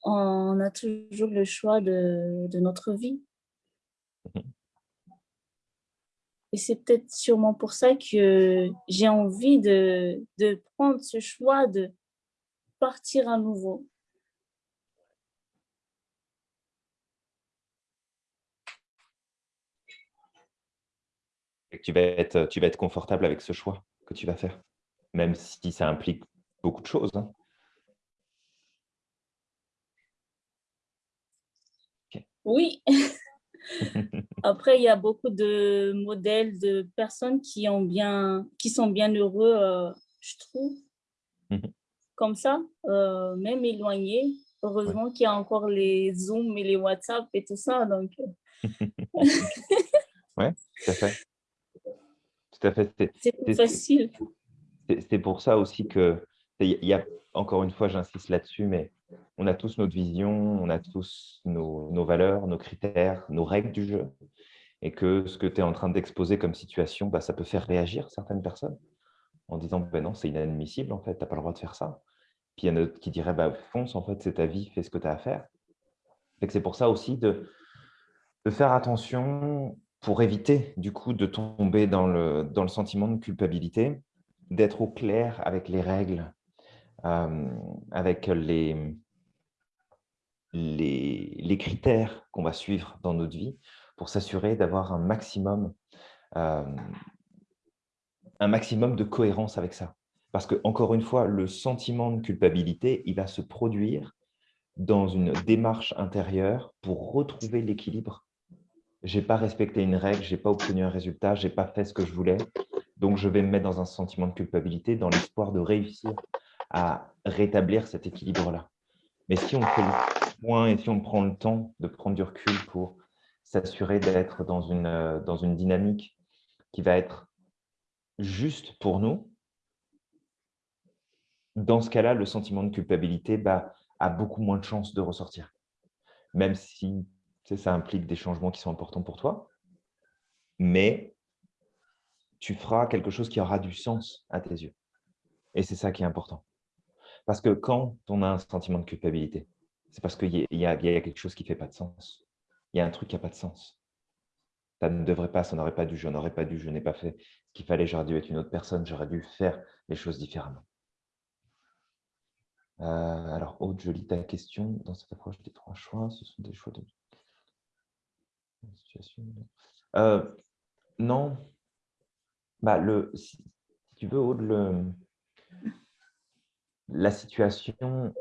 on a toujours le choix de, de notre vie. Mhm. Et c'est peut-être sûrement pour ça que j'ai envie de, de prendre ce choix de partir à nouveau. Et tu vas, être, tu vas être confortable avec ce choix que tu vas faire, même si ça implique beaucoup de choses. Hein. Oui. Après, il y a beaucoup de modèles de personnes qui, ont bien, qui sont bien heureux, euh, je trouve, mhm. comme ça, euh, même éloignés. Heureusement qu'il y a encore les Zoom et les WhatsApp et tout ça. Donc... oui, tout à fait. Tout à fait. C'est facile. C'est pour ça aussi que, il y a, encore une fois, j'insiste là-dessus, mais on a tous notre vision, on a tous nos, valeurs, nos critères, nos règles du jeu. Et que ce que tu es en train d'exposer comme situation, bah, ça peut faire réagir certaines personnes en disant ben non, c'est inadmissible, en fait, tu n'as pas le droit de faire ça. Puis il y en a d'autres qui diraient bah, fonce, en fait, c'est ta vie, fais ce que tu as à faire. C'est pour ça aussi de, de, faire attention pour éviter du coup de tomber dans le, dans le sentiment de culpabilité, d'être au clair avec les règles, euh, avec les, les, critères qu'on va suivre dans notre vie pour s'assurer d'avoir un maximum, euh, un maximum de cohérence avec ça. Parce que, encore une fois, le sentiment de culpabilité, il va se produire dans une démarche intérieure pour retrouver l'équilibre. Je n'ai pas respecté une règle, je n'ai pas obtenu un résultat, je n'ai pas fait ce que je voulais. Donc, je vais me mettre dans un sentiment de culpabilité dans l'espoir de réussir à rétablir cet équilibre-là. Mais si on fait le point et si on prend le temps de prendre du recul pour s'assurer d'être dans une, euh, dans une dynamique qui va être juste pour nous, dans ce cas-là, le sentiment de culpabilité bah, a beaucoup moins de chances de ressortir. Même si ça implique des changements qui sont importants pour toi, mais tu feras quelque chose qui aura du sens à tes yeux. Et c'est ça qui est important. Parce que quand on a un sentiment de culpabilité, c'est parce qu'il y, a quelque chose qui ne fait pas de sens. Il y a un truc qui n'a pas de sens. Ça ne devrait pas, ça n'aurait pas dû, je n'aurais pas dû, je n'ai pas fait ce qu'il fallait, j'aurais dû être une autre personne, j'aurais dû faire les choses différemment. Euh, alors, Aude, je lis ta question. Dans cette approche des trois choix, ce sont des choix de... Euh, non. Bah, le, si tu veux, Aude, le, la situation,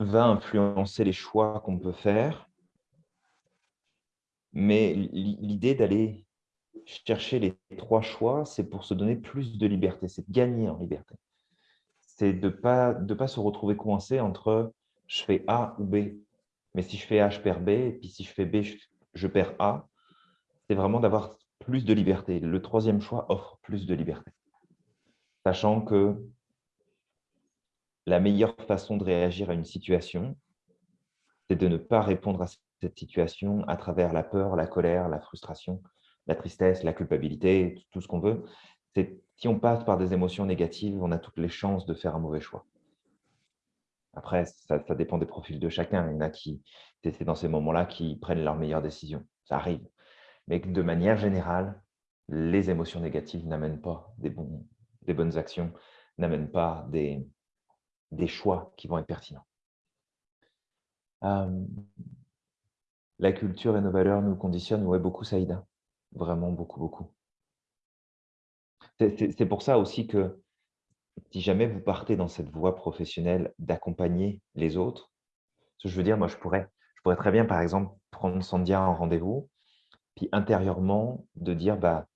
va influencer les choix qu'on peut faire. Mais l'idée d'aller chercher les trois choix, c'est pour se donner plus de liberté, c'est de gagner en liberté. C'est de ne pas, de pas se retrouver coincé entre je fais A ou B. Mais si je fais A, je perds B, et puis si je fais B, je perds A. C'est vraiment d'avoir plus de liberté. Le troisième choix offre plus de liberté. Sachant que la meilleure façon de réagir à une situation, c'est de ne pas répondre à cette situation à travers la peur, la colère, la frustration, la tristesse, la culpabilité, tout ce qu'on veut. Si on passe par des émotions négatives, on a toutes les chances de faire un mauvais choix. Après, ça, dépend des profils de chacun. Il y en a qui, c'est dans ces moments-là, qui prennent leurs meilleures décisions. Ça arrive. Mais de manière générale, les émotions négatives n'amènent pas des, des bonnes actions, n'amènent pas des, des choix qui vont être pertinents. la culture et nos valeurs nous conditionnent ouais, beaucoup, Saïda. Vraiment beaucoup, beaucoup. C'est pour ça aussi que si jamais vous partez dans cette voie professionnelle d'accompagner les autres, je veux dire, moi, je pourrais, je pourrais très bien, par exemple, prendre Sandia en rendez-vous, puis intérieurement, de dire, bah,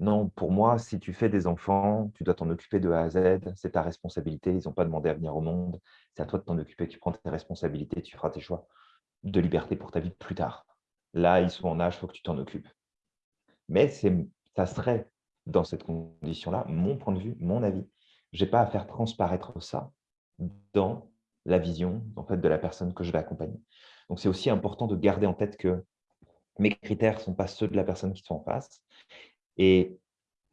non, pour moi, si tu fais des enfants, tu dois t'en occuper de A à Z, c'est ta responsabilité, ils n'ont pas demandé à venir au monde, c'est à toi de t'en occuper, tu prends tes responsabilités, tu feras tes choix de liberté pour ta vie plus tard. Là, ils sont en âge, il faut que tu t'en occupes. Mais ça serait, dans cette condition-là, mon point de vue, mon avis. Je n'ai pas à faire transparaître ça dans la vision en fait, de la personne que je vais accompagner. Donc, c'est aussi important de garder en tête que mes critères ne sont pas ceux de la personne qui sont en face et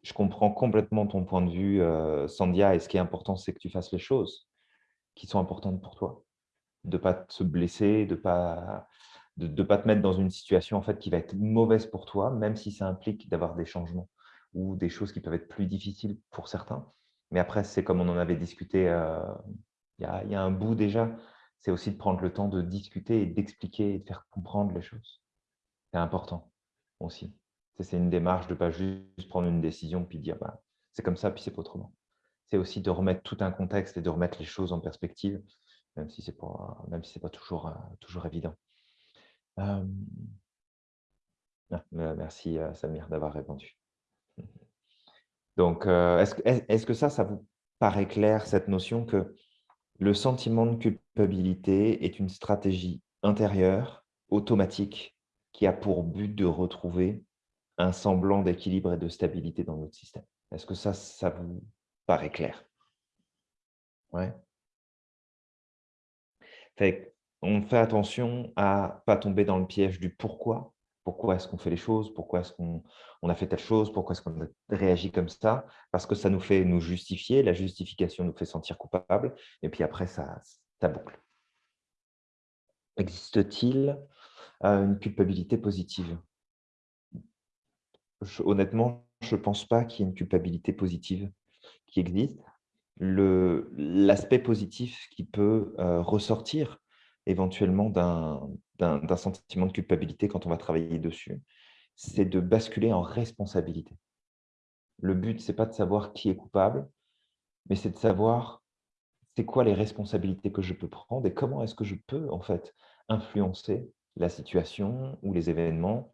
je comprends complètement ton point de vue, euh, Sandia, et ce qui est important, c'est que tu fasses les choses qui sont importantes pour toi. De ne pas te blesser, de ne pas, de, pas te mettre dans une situation en fait, qui va être mauvaise pour toi, même si ça implique d'avoir des changements ou des choses qui peuvent être plus difficiles pour certains. Mais après, c'est comme on en avait discuté euh, il, y a, il y a un bout déjà, c'est aussi de prendre le temps de discuter et d'expliquer et de faire comprendre les choses. C'est important aussi. C'est une démarche de ne pas juste prendre une décision puis dire bah, c'est comme ça, puis c'est pas autrement. C'est aussi de remettre tout un contexte et de remettre les choses en perspective, même si ce n'est pas, si pas toujours, euh, toujours évident. Ah, merci euh, Samir d'avoir répondu. Donc, euh, est-ce que ça, ça vous paraît clair, cette notion que le sentiment de culpabilité est une stratégie intérieure, automatique, qui a pour but de retrouver un semblant d'équilibre et de stabilité dans notre système. Est-ce que ça, ça vous paraît clair? Ouais. on fait attention à pas tomber dans le piège du pourquoi. Pourquoi est-ce qu'on fait les choses? Pourquoi est-ce qu'on a fait telle chose? Pourquoi est-ce qu'on a réagi comme ça? Parce que ça nous fait nous justifier. La justification nous fait sentir coupable. Et puis après, ça, ça boucle. Existe-t-il euh, une culpabilité positive? Honnêtement, je ne pense pas qu'il y ait une culpabilité positive qui existe. L'aspect positif qui peut euh, ressortir éventuellement d'un sentiment de culpabilité quand on va travailler dessus, c'est de basculer en responsabilité. Le but, ce n'est pas de savoir qui est coupable, mais c'est de savoir c'est quoi les responsabilités que je peux prendre et comment est-ce que je peux en fait influencer la situation ou les événements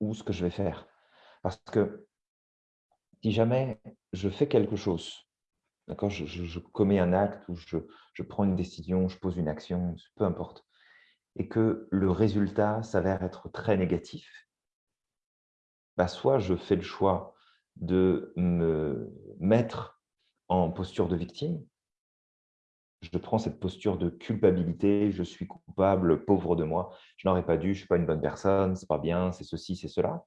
ou ce que je vais faire. Parce que si jamais je fais quelque chose, d'accord, je, commets un acte ou je, prends une décision, je pose une action, peu importe, et que le résultat s'avère être très négatif, bah soit je fais le choix de me mettre en posture de victime, je prends cette posture de culpabilité, je suis coupable, pauvre de moi, je n'aurais pas dû, je ne suis pas une bonne personne, c'est pas bien, c'est ceci, c'est cela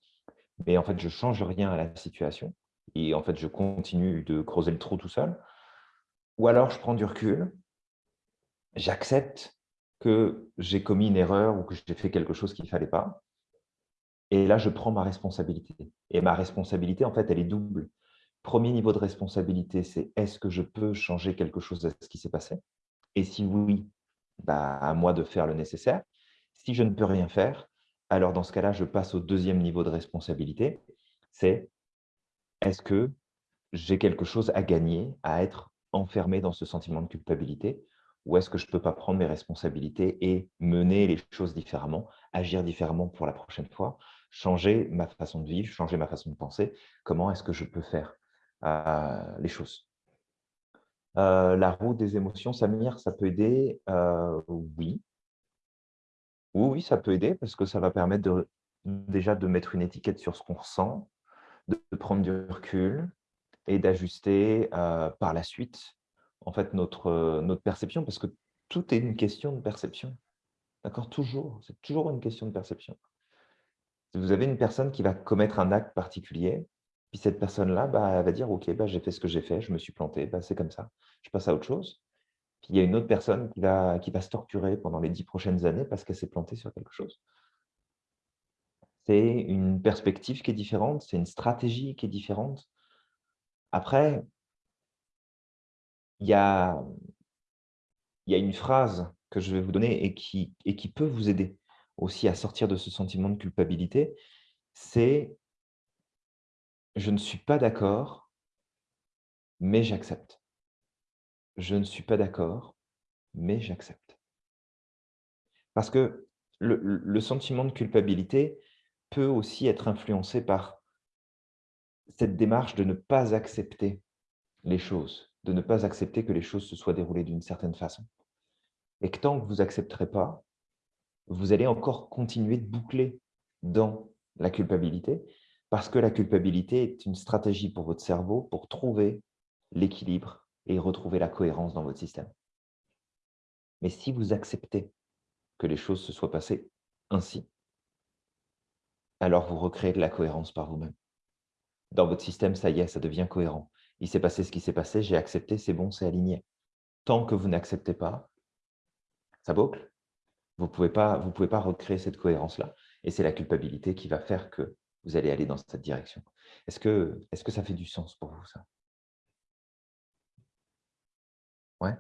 mais en fait, je ne change rien à la situation et en fait, je continue de creuser le trou tout seul. Ou alors, je prends du recul, j'accepte que j'ai commis une erreur ou que j'ai fait quelque chose qu'il ne fallait pas. Et là, je prends ma responsabilité. Et ma responsabilité, en fait, elle est double. Premier niveau de responsabilité, c'est est-ce que je peux changer quelque chose de ce qui s'est passé? Et si oui, bah, à moi de faire le nécessaire. Si je ne peux rien faire, alors dans ce cas-là, je passe au deuxième niveau de responsabilité. C'est est-ce que j'ai quelque chose à gagner, à être enfermé dans ce sentiment de culpabilité? Ou est-ce que je ne peux pas prendre mes responsabilités et mener les choses différemment, agir différemment pour la prochaine fois, changer ma façon de vivre, changer ma façon de penser? Comment est-ce que je peux faire euh, les choses? Euh, La roue des émotions, Samir, ça peut aider? Euh, Oui. Oui, oui, ça peut aider parce que ça va permettre déjà de mettre une étiquette sur ce qu'on ressent, de prendre du recul et d'ajuster par la suite en fait, notre, notre perception, parce que tout est une question de perception. D'accord? Toujours. C'est toujours une question de perception. Si vous avez une personne qui va commettre un acte particulier, puis cette personne-là bah, va dire « Ok, bah, j'ai fait ce que j'ai fait, je me suis planté, bah, c'est comme ça, je passe à autre chose. » Puis il y a une autre personne qui va, qui va se torturer pendant les dix prochaines années parce qu'elle s'est plantée sur quelque chose. C'est une perspective qui est différente, c'est une stratégie qui est différente. Après, il y a, y a une phrase que je vais vous donner et qui, et qui peut vous aider aussi à sortir de ce sentiment de culpabilité, c'est « je ne suis pas d'accord, mais j'accepte ». Je ne suis pas d'accord, mais j'accepte. Parce que le, sentiment de culpabilité peut aussi être influencé par cette démarche de ne pas accepter les choses de ne pas accepter que les choses se soient déroulées d'une certaine façon. Et que tant que vous n'accepterez pas, vous allez encore continuer de boucler dans la culpabilité, parce que la culpabilité est une stratégie pour votre cerveau pour trouver l'équilibre et retrouver la cohérence dans votre système. Mais si vous acceptez que les choses se soient passées ainsi, alors vous recréez de la cohérence par vous-même. Dans votre système, ça y est, ça devient cohérent il s'est passé ce qui s'est passé, j'ai accepté, c'est bon, c'est aligné. Tant que vous n'acceptez pas, ça boucle. Vous ne pouvez, pas, pouvez pas recréer cette cohérence-là. Et c'est la culpabilité qui va faire que vous allez aller dans cette direction. Est-ce que, est -ce que ça fait du sens pour vous, ça? Ouais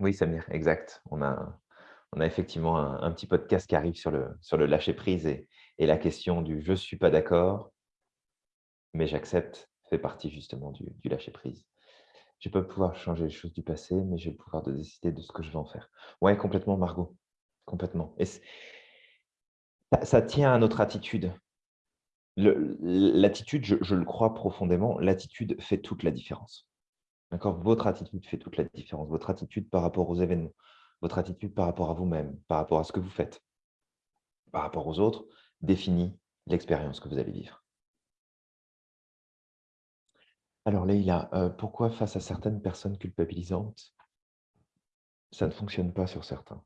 Oui, Samir, exact. On a, on a effectivement un, petit podcast qui arrive sur le, sur le lâcher-prise et, la question du « je ne suis pas d'accord, mais j'accepte » fait partie justement du, lâcher-prise. Je pas pouvoir changer les choses du passé, mais j'ai le pouvoir de décider de ce que je vais en faire. Oui, complètement, Margot. Complètement. Et ça, tient à notre attitude. L'attitude, je le crois profondément, l'attitude fait toute la différence. Votre attitude fait toute la différence. Votre attitude par rapport aux événements, votre attitude par rapport à vous-même, par rapport à ce que vous faites, par rapport aux autres, définit l'expérience que vous allez vivre. Alors Leïla, euh, pourquoi face à certaines personnes culpabilisantes, ça ne fonctionne pas sur certains?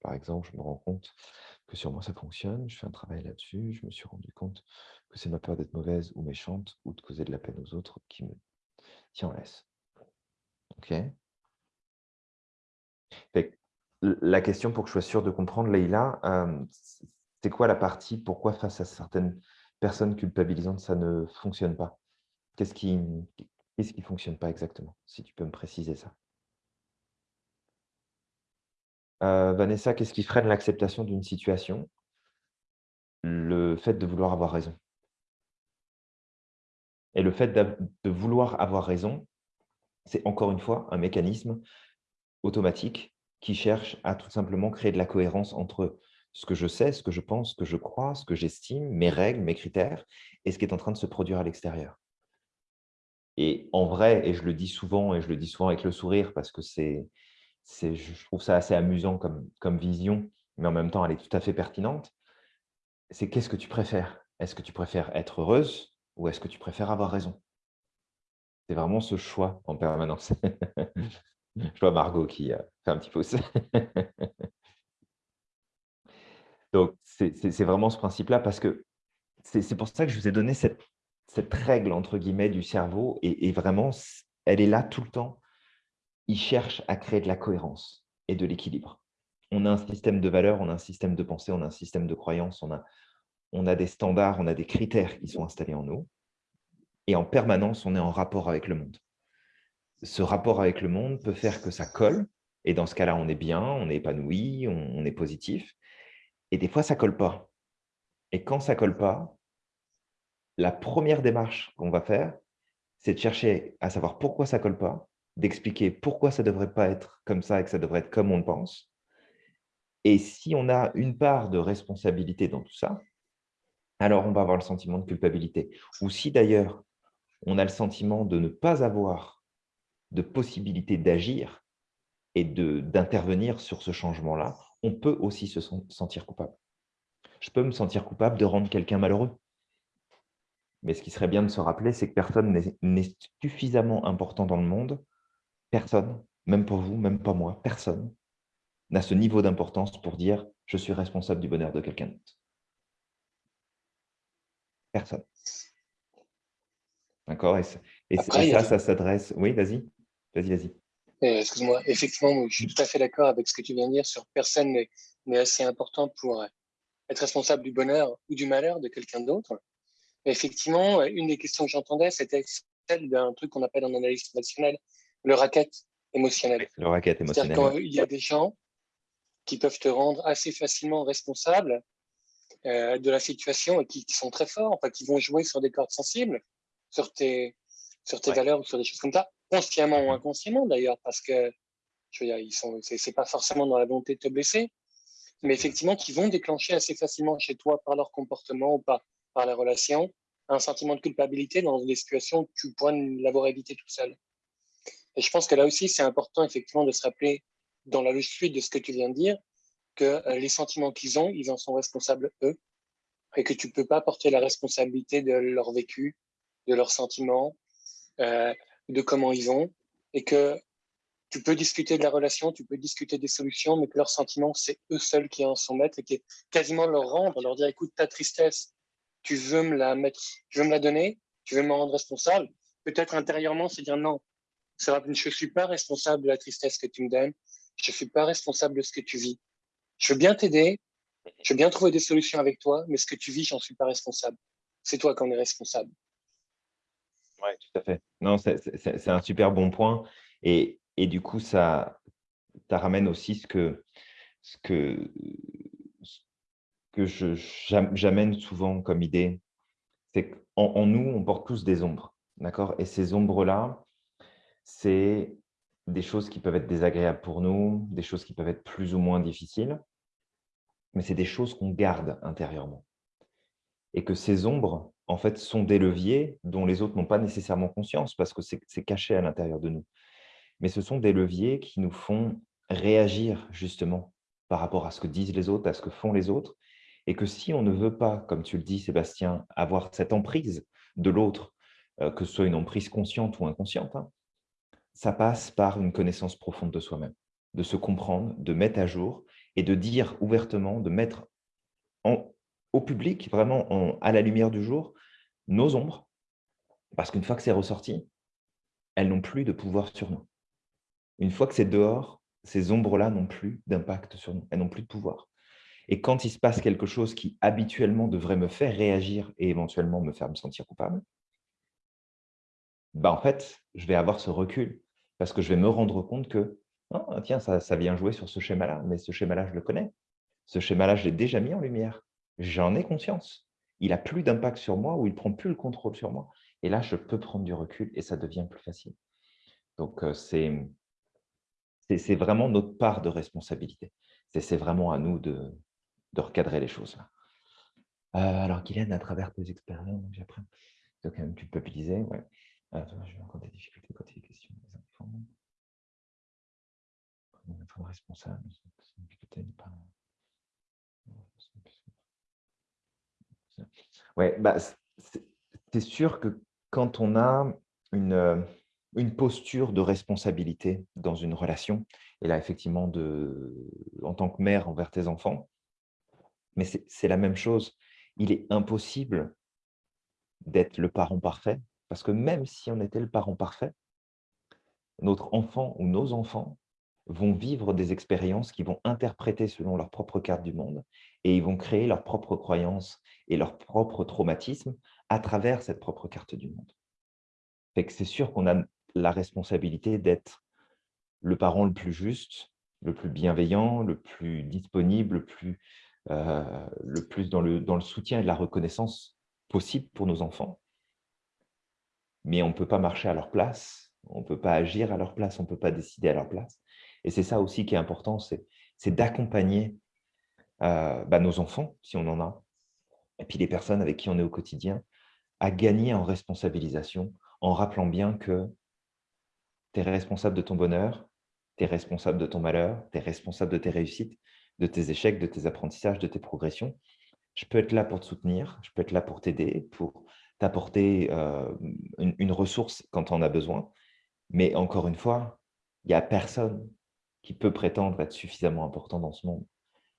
Par exemple, je me rends compte que sur moi ça fonctionne, je fais un travail là-dessus, je me suis rendu compte que c'est ma peur d'être mauvaise ou méchante ou de causer de la peine aux autres qui me tient en laisse. OK? La question pour que je sois sûr de comprendre, Leïla, c'est quoi la partie Pourquoi face à certaines personnes culpabilisantes, ça ne fonctionne pas? Qu'est-ce qui ne fonctionne pas exactement Si tu peux me préciser ça? Vanessa, qu'est-ce qui freine l'acceptation d'une situation? Le fait de vouloir avoir raison. Et le fait de vouloir avoir raison, c'est encore une fois un mécanisme automatique qui cherche à tout simplement créer de la cohérence entre ce que je sais, ce que je pense, ce que je crois, ce que j'estime, mes règles, mes critères, et ce qui est en train de se produire à l'extérieur. Et en vrai, et je le dis souvent, et je le dis souvent avec le sourire, parce que c'est, je trouve ça assez amusant comme, vision, mais en même temps, elle est tout à fait pertinente, c'est qu'est-ce que tu préfères? Est-ce que tu préfères être heureuse ou est-ce que tu préfères avoir raison? C'est vraiment ce choix en permanence. Je vois Margot qui euh, fait un petit pouce. Donc, c'est vraiment ce principe-là parce que c'est pour ça que je vous ai donné cette, règle, entre guillemets, du cerveau. Et, vraiment, elle est là tout le temps. Il cherche à créer de la cohérence et de l'équilibre. On a un système de valeurs, on a un système de pensée, on a un système de croyances, on a, on a des standards, on a des critères qui sont installés en nous. Et en permanence, on est en rapport avec le monde. Ce rapport avec le monde peut faire que ça colle. Et dans ce cas-là, on est bien, on est épanoui, on, est positif. Et des fois, ça colle pas. Et quand ça colle pas, la première démarche qu'on va faire, c'est de chercher à savoir pourquoi ça colle pas, d'expliquer pourquoi ça ne devrait pas être comme ça et que ça devrait être comme on le pense. Et si on a une part de responsabilité dans tout ça, alors on va avoir le sentiment de culpabilité. Ou si d'ailleurs, on a le sentiment de ne pas avoir de possibilité d'agir et d'intervenir sur ce changement-là, on peut aussi se sentir coupable. Je peux me sentir coupable de rendre quelqu'un malheureux. Mais ce qui serait bien de se rappeler, c'est que personne n'est suffisamment important dans le monde. Personne, même pour vous, même pas moi, personne n'a ce niveau d'importance pour dire « je suis responsable du bonheur de quelqu'un d'autre ». Personne. D'accord? Et, ça, ça s'adresse… Oui, vas-y. Vas-y, vas-y. Euh, excuse-moi, effectivement, je suis tout à fait d'accord avec ce que tu viens de dire sur personne n'est assez important pour être responsable du bonheur ou du malheur de quelqu'un d'autre. Effectivement, une des questions que j'entendais, c'était celle d'un truc qu'on appelle en analyse traditionnelle le racket émotionnel. Le racket émotionnel. C'est-à-dire qu'il y a des gens qui peuvent te rendre assez facilement responsable euh, de la situation et qui, sont très forts, enfin, qui vont jouer sur des cordes sensibles, sur tes, sur tes valeurs ou sur des choses comme ça, consciemment ou inconsciemment d'ailleurs, parce que je veux dire, ils sont, c'est pas forcément dans la volonté de te blesser, mais effectivement qui vont déclencher assez facilement chez toi par leur comportement ou par, par la relation un sentiment de culpabilité dans des situations où tu pourrais l'avoir évité tout seul. Et je pense que là aussi, c'est important effectivement de se rappeler dans la suite de ce que tu viens de dire, que euh, les sentiments qu'ils ont, ils en sont responsables eux, et que tu peux pas porter la responsabilité de leur vécu, de leurs sentiments, euh, de comment ils ont, et que tu peux discuter de la relation, tu peux discuter des solutions, mais que leurs sentiments, c'est eux seuls qui en sont maîtres et qui est quasiment leur rendre, leur dire, écoute, ta tristesse, tu veux me la mettre, tu veux me la donner, tu veux me rendre responsable. Peut-être intérieurement, c'est dire non, je ne suis pas responsable de la tristesse que tu me donnes, je ne suis pas responsable de ce que tu vis. Je veux bien t'aider, je veux bien trouver des solutions avec toi, mais ce que tu vis, j'en suis pas responsable. C'est toi qui en es responsable. Oui, tout à fait. Non, c'est un super bon point. Et, et du coup, ça, ça ramène aussi ce que, ce que, ce que j'amène souvent comme idée. C'est qu'en en nous, on porte tous des ombres. D'accord? Et ces ombres-là, c'est des choses qui peuvent être désagréables pour nous, des choses qui peuvent être plus ou moins difficiles, mais c'est des choses qu'on garde intérieurement. Et que ces ombres, en fait, sont des leviers dont les autres n'ont pas nécessairement conscience parce que c'est caché à l'intérieur de nous. Mais ce sont des leviers qui nous font réagir justement par rapport à ce que disent les autres, à ce que font les autres, et que si on ne veut pas, comme tu le dis Sébastien, avoir cette emprise de l'autre, euh, que ce soit une emprise consciente ou inconsciente, hein, ça passe par une connaissance profonde de soi-même, de se comprendre, de mettre à jour et de dire ouvertement, de mettre au public, vraiment à la lumière du jour, nos ombres, parce qu'une fois que c'est ressorti, elles n'ont plus de pouvoir sur nous. Une fois que c'est dehors, ces ombres-là n'ont plus d'impact sur nous, elles n'ont plus de pouvoir. Et quand il se passe quelque chose qui habituellement devrait me faire réagir et éventuellement me faire me sentir coupable, bah, en fait, je vais avoir ce recul parce que je vais me rendre compte que, «Ah, tiens, ça, vient jouer sur ce schéma-là, mais ce schéma-là, je le connais. Ce schéma-là, je l'ai déjà mis en lumière. J'en ai conscience. Il n'a plus d'impact sur moi ou il ne prend plus le contrôle sur moi. Et là, je peux prendre du recul et ça devient plus facile. Donc, c'est vraiment notre part de responsabilité. C'est vraiment à nous de, de recadrer les choses. Euh, alors, Guylaine, à travers tes expériences. Donc, quand même culpabiliser, ouais. Je vais encore des difficultés quand il a question des enfants. Comment être responsable? Ouais, bah, c'est sûr que quand on a une, une posture de responsabilité dans une relation, et là, effectivement, de, en tant que mère envers tes enfants, mais c'est la même chose. Il est impossible d'être le parent parfait, parce que même si on était le parent parfait, notre enfant ou nos enfants vont vivre des expériences qui vont interpréter selon leur propre carte du monde et ils vont créer leurs propres croyances et leurs propres traumatismes à travers cette propre carte du monde. C'est sûr qu'on a la responsabilité d'être le parent le plus juste, le plus bienveillant, le plus disponible, le plus euh, dans le soutien et la reconnaissance possible pour nos enfants. Mais on ne peut pas marcher à leur place, on ne peut pas agir à leur place, on ne peut pas décider à leur place. Et c'est ça aussi qui est important, c'est d'accompagner euh, bah, nos enfants, si on en a, et puis les personnes avec qui on est au quotidien, à gagner en responsabilisation, en rappelant bien que tu es responsable de ton bonheur, tu es responsable de ton malheur, tu es responsable de tes réussites, de tes échecs, de tes apprentissages, de tes progressions. Je peux être là pour te soutenir, je peux être là pour t'aider, pour t'apporter euh, une, ressource quand on as besoin. Mais encore une fois, il n'y a personne qui peut prétendre être suffisamment important dans ce monde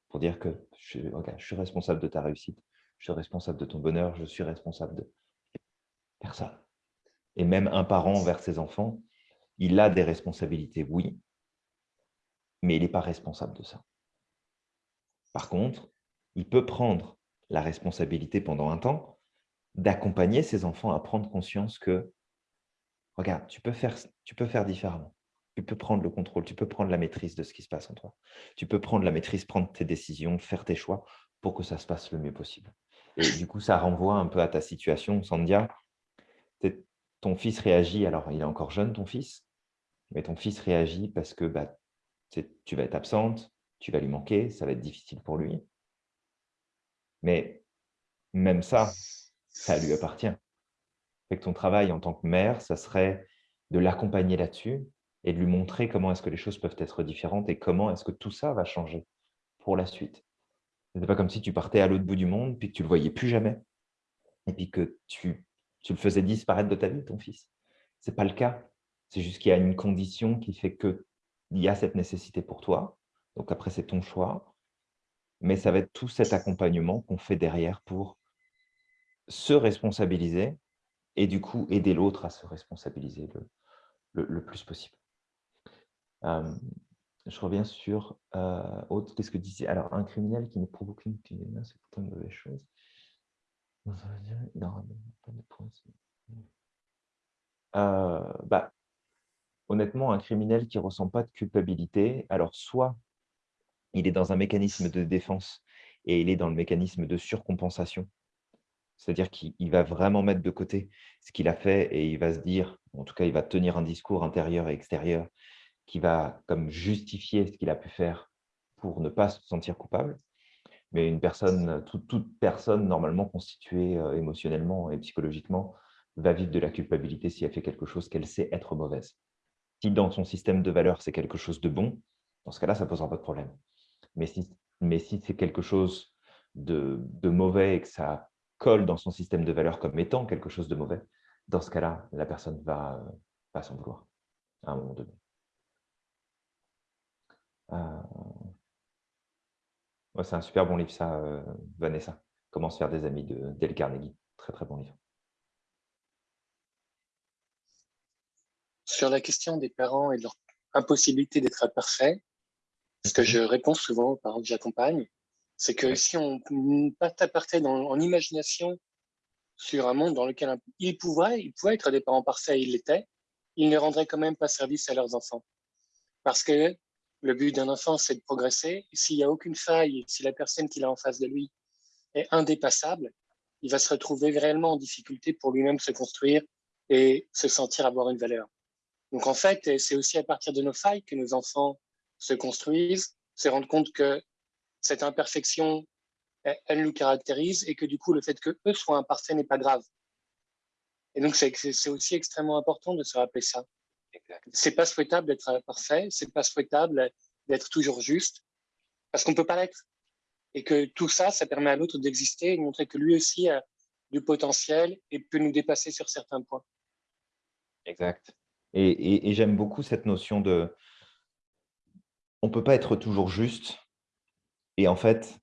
pour dire que je suis responsable de ta réussite, je suis responsable de ton bonheur, je suis responsable de personne. Et même un parent envers ses enfants, il a des responsabilités, oui, mais il n'est pas responsable de ça. Par contre, il peut prendre la responsabilité pendant un temps d'accompagner ses enfants à prendre conscience que, regarde, tu peux, faire, tu peux faire différemment. Tu peux prendre le contrôle, tu peux prendre la maîtrise de ce qui se passe en toi. Tu peux prendre la maîtrise, prendre tes décisions, faire tes choix pour que ça se passe le mieux possible. Et du coup, ça renvoie un peu à ta situation, Sandia. Ton fils réagit, alors il est encore jeune, ton fils, mais ton fils réagit parce que bah, tu vas être absente, tu vas lui manquer, ça va être difficile pour lui. Mais même ça, ça lui appartient. Fait que ton travail en tant que mère, ça serait de l'accompagner là-dessus et de lui montrer comment est-ce que les choses peuvent être différentes et comment est-ce que tout ça va changer pour la suite. Ce n'est pas comme si tu partais à l'autre bout du monde puis que tu le voyais plus jamais et puis que tu, tu le faisais disparaître de ta vie, ton fils. Ce n'est pas le cas. C'est juste qu'il y a une condition qui fait qu'il y a cette nécessité pour toi donc après, c'est ton choix. Mais ça va être tout cet accompagnement qu'on fait derrière pour se responsabiliser et du coup aider l'autre à se responsabiliser le, plus possible. je reviens sur euh, autre. Qu'est-ce que disait Alors, un criminel qui ne provoque une c'est plutôt une mauvaise chose. Euh, bah, honnêtement, un criminel qui ne ressent pas de culpabilité, alors soit il est dans un mécanisme de défense et il est dans le mécanisme de surcompensation. C'est-à-dire qu'il va vraiment mettre de côté ce qu'il a fait et il va se dire, en tout cas, il va tenir un discours intérieur et extérieur qui va comme justifier ce qu'il a pu faire pour ne pas se sentir coupable. Mais une personne, toute, personne normalement constituée euh, émotionnellement et psychologiquement va vivre de la culpabilité si elle fait quelque chose qu'elle sait être mauvaise. Si dans son système de valeurs, c'est quelque chose de bon, dans ce cas-là, ça ne posera pas de problème. Mais si, mais si c'est quelque chose de, mauvais et que ça colle dans son système de valeurs comme étant quelque chose de mauvais, dans ce cas-là, la personne va, va s'en vouloir à un moment donné. Euh, c'est un super bon livre, ça, euh, Vanessa. Comment se faire des amis de Dale Carnegie. Très, très bon livre. Sur la question des parents et de leur impossibilité d'être parfaits, ce que je réponds souvent aux parents que j'accompagne, c'est que si on partait dans, en imagination sur un monde dans lequel ils pouvaient, ils pouvaient être des parents parfaits, ils l'étaient, ils ne rendraient quand même pas service à leurs enfants. Parce que le but d'un enfant, c'est de progresser. S'il n'y a aucune faille, si la personne qu'il a en face de lui est indépassable, il va se retrouver réellement en difficulté pour lui-même se construire et se sentir avoir une valeur. Donc en fait, c'est aussi à partir de nos failles que nos enfants se construisent, se rendre compte que cette imperfection, elle, nous caractérise et que du coup, le fait que eux soient imparfaits n'est pas grave. Et donc, c'est aussi extrêmement important de se rappeler ça. C'est pas souhaitable d'être parfait, c'est pas souhaitable d'être toujours juste, parce qu'on peut pas l'être. Et que tout ça, ça permet à l'autre d'exister et de montrer que lui aussi a du potentiel et peut nous dépasser sur certains points. Exact. et j'aime beaucoup cette notion de, on ne peut pas être toujours juste. Et en fait,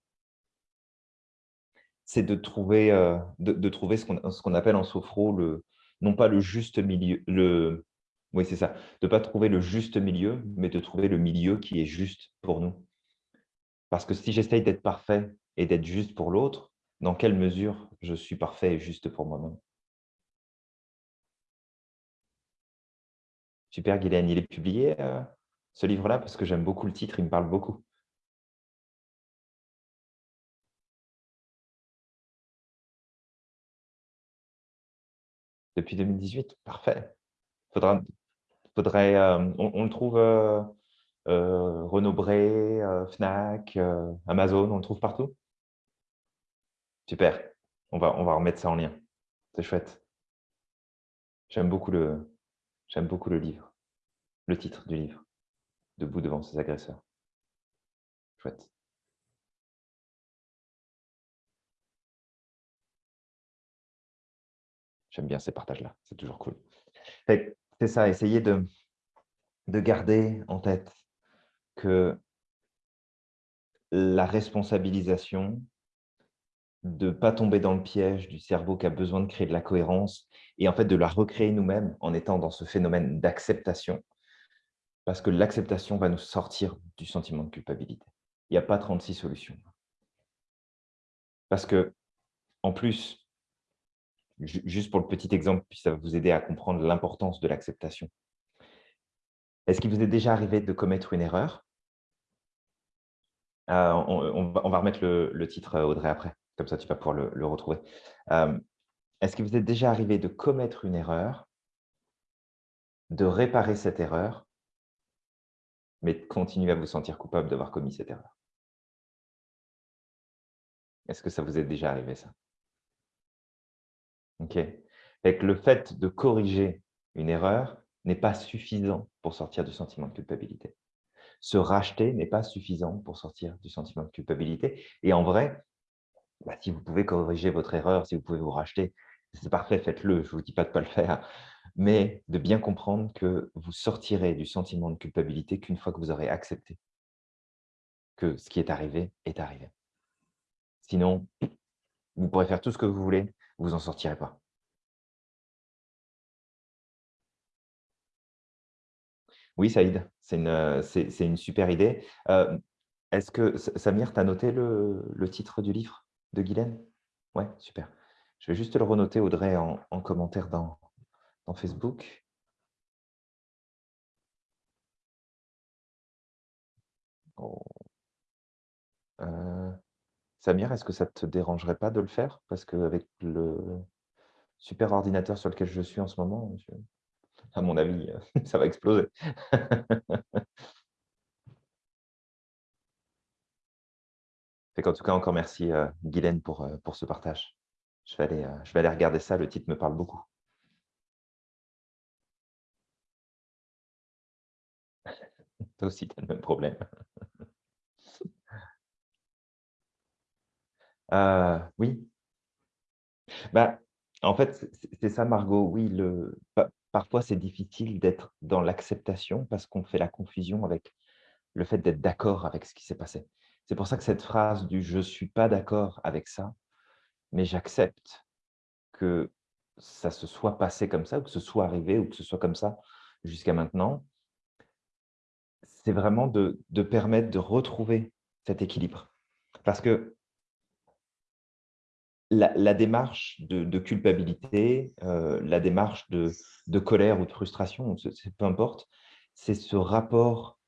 c'est de trouver, euh, de, trouver ce qu'on appelle en sophro, le, non pas le juste milieu, le, oui, c'est ça, de ne pas trouver le juste milieu, mais de trouver le milieu qui est juste pour nous. Parce que si j'essaye d'être parfait et d'être juste pour l'autre, dans quelle mesure je suis parfait et juste pour moi-même? Super, Guylaine, il est publié euh, ce livre-là parce que j'aime beaucoup le titre, il me parle beaucoup. Depuis 2018, parfait. Faudra, faudrait, euh, on, le trouve euh, euh, Renaud Bré, Fnac, Amazon, on le trouve partout? Super, on va, on va remettre ça en lien. C'est chouette. J'aime beaucoup, beaucoup le livre, le titre du livre, Debout devant ses agresseurs. Chouette. J'aime bien ces partages-là, c'est toujours cool. C'est ça, essayer de, de garder en tête que la responsabilisation, de ne pas tomber dans le piège du cerveau qui a besoin de créer de la cohérence et en fait de la recréer nous-mêmes en étant dans ce phénomène d'acceptation. Parce que l'acceptation va nous sortir du sentiment de culpabilité. Il n'y a pas 36 solutions. Parce que, en plus, juste pour le petit exemple, puis ça va vous aider à comprendre l'importance de l'acceptation. Est-ce qu'il vous est déjà arrivé de commettre une erreur? Euh, on, va, remettre le, titre, Audrey, après. Comme ça, tu vas pouvoir le, retrouver. Euh, est-ce qu'il vous est déjà arrivé de commettre une erreur, de réparer cette erreur, mais de continuer à vous sentir coupable d'avoir commis cette erreur? Est-ce que ça vous est déjà arrivé, ça? Ok. le fait de corriger une erreur n'est pas suffisant pour sortir du sentiment de culpabilité. Se racheter n'est pas suffisant pour sortir du sentiment de culpabilité. Et en vrai, bah, si vous pouvez corriger votre erreur, si vous pouvez vous racheter, c'est parfait, faites-le. Je ne vous dis pas de ne pas le faire, mais de bien comprendre que vous sortirez du sentiment de culpabilité qu'une fois que vous aurez accepté que ce qui est arrivé est arrivé. Sinon, vous pourrez faire tout ce que vous voulez, vous n'en sortirez pas. Oui, Saïd, c'est une, euh, super idée. Euh, est-ce que, Samir, tu as noté le, titre du livre de Guylaine? Oui, super. Je vais juste le renoter, Audrey, en, commentaire dans, dans Facebook. Oh. Euh, Samir, est-ce que ça ne te dérangerait pas de le faire? Parce qu'avec le super ordinateur sur lequel je suis en ce moment, à mon avis, ça va exploser. en tout cas, encore merci, euh, Guylaine, pour, euh, pour ce partage. Je vais, aller, euh, je vais aller regarder ça, le titre me parle beaucoup. Toi aussi, tu as le même problème. Euh, oui. Bah, en fait, c'est ça, Margot. Oui, le, parfois, c'est difficile d'être dans l'acceptation parce qu'on fait la confusion avec le fait d'être d'accord avec ce qui s'est passé. C'est pour ça que cette phrase du « je ne suis pas d'accord avec ça, mais j'accepte que ça se soit passé comme ça, ou que ce soit arrivé, ou que ce soit comme ça jusqu'à maintenant », c'est vraiment de, de permettre de retrouver cet équilibre. Parce que la, démarche de, culpabilité, euh, la démarche de, colère ou de frustration, peu importe, c'est ce rapport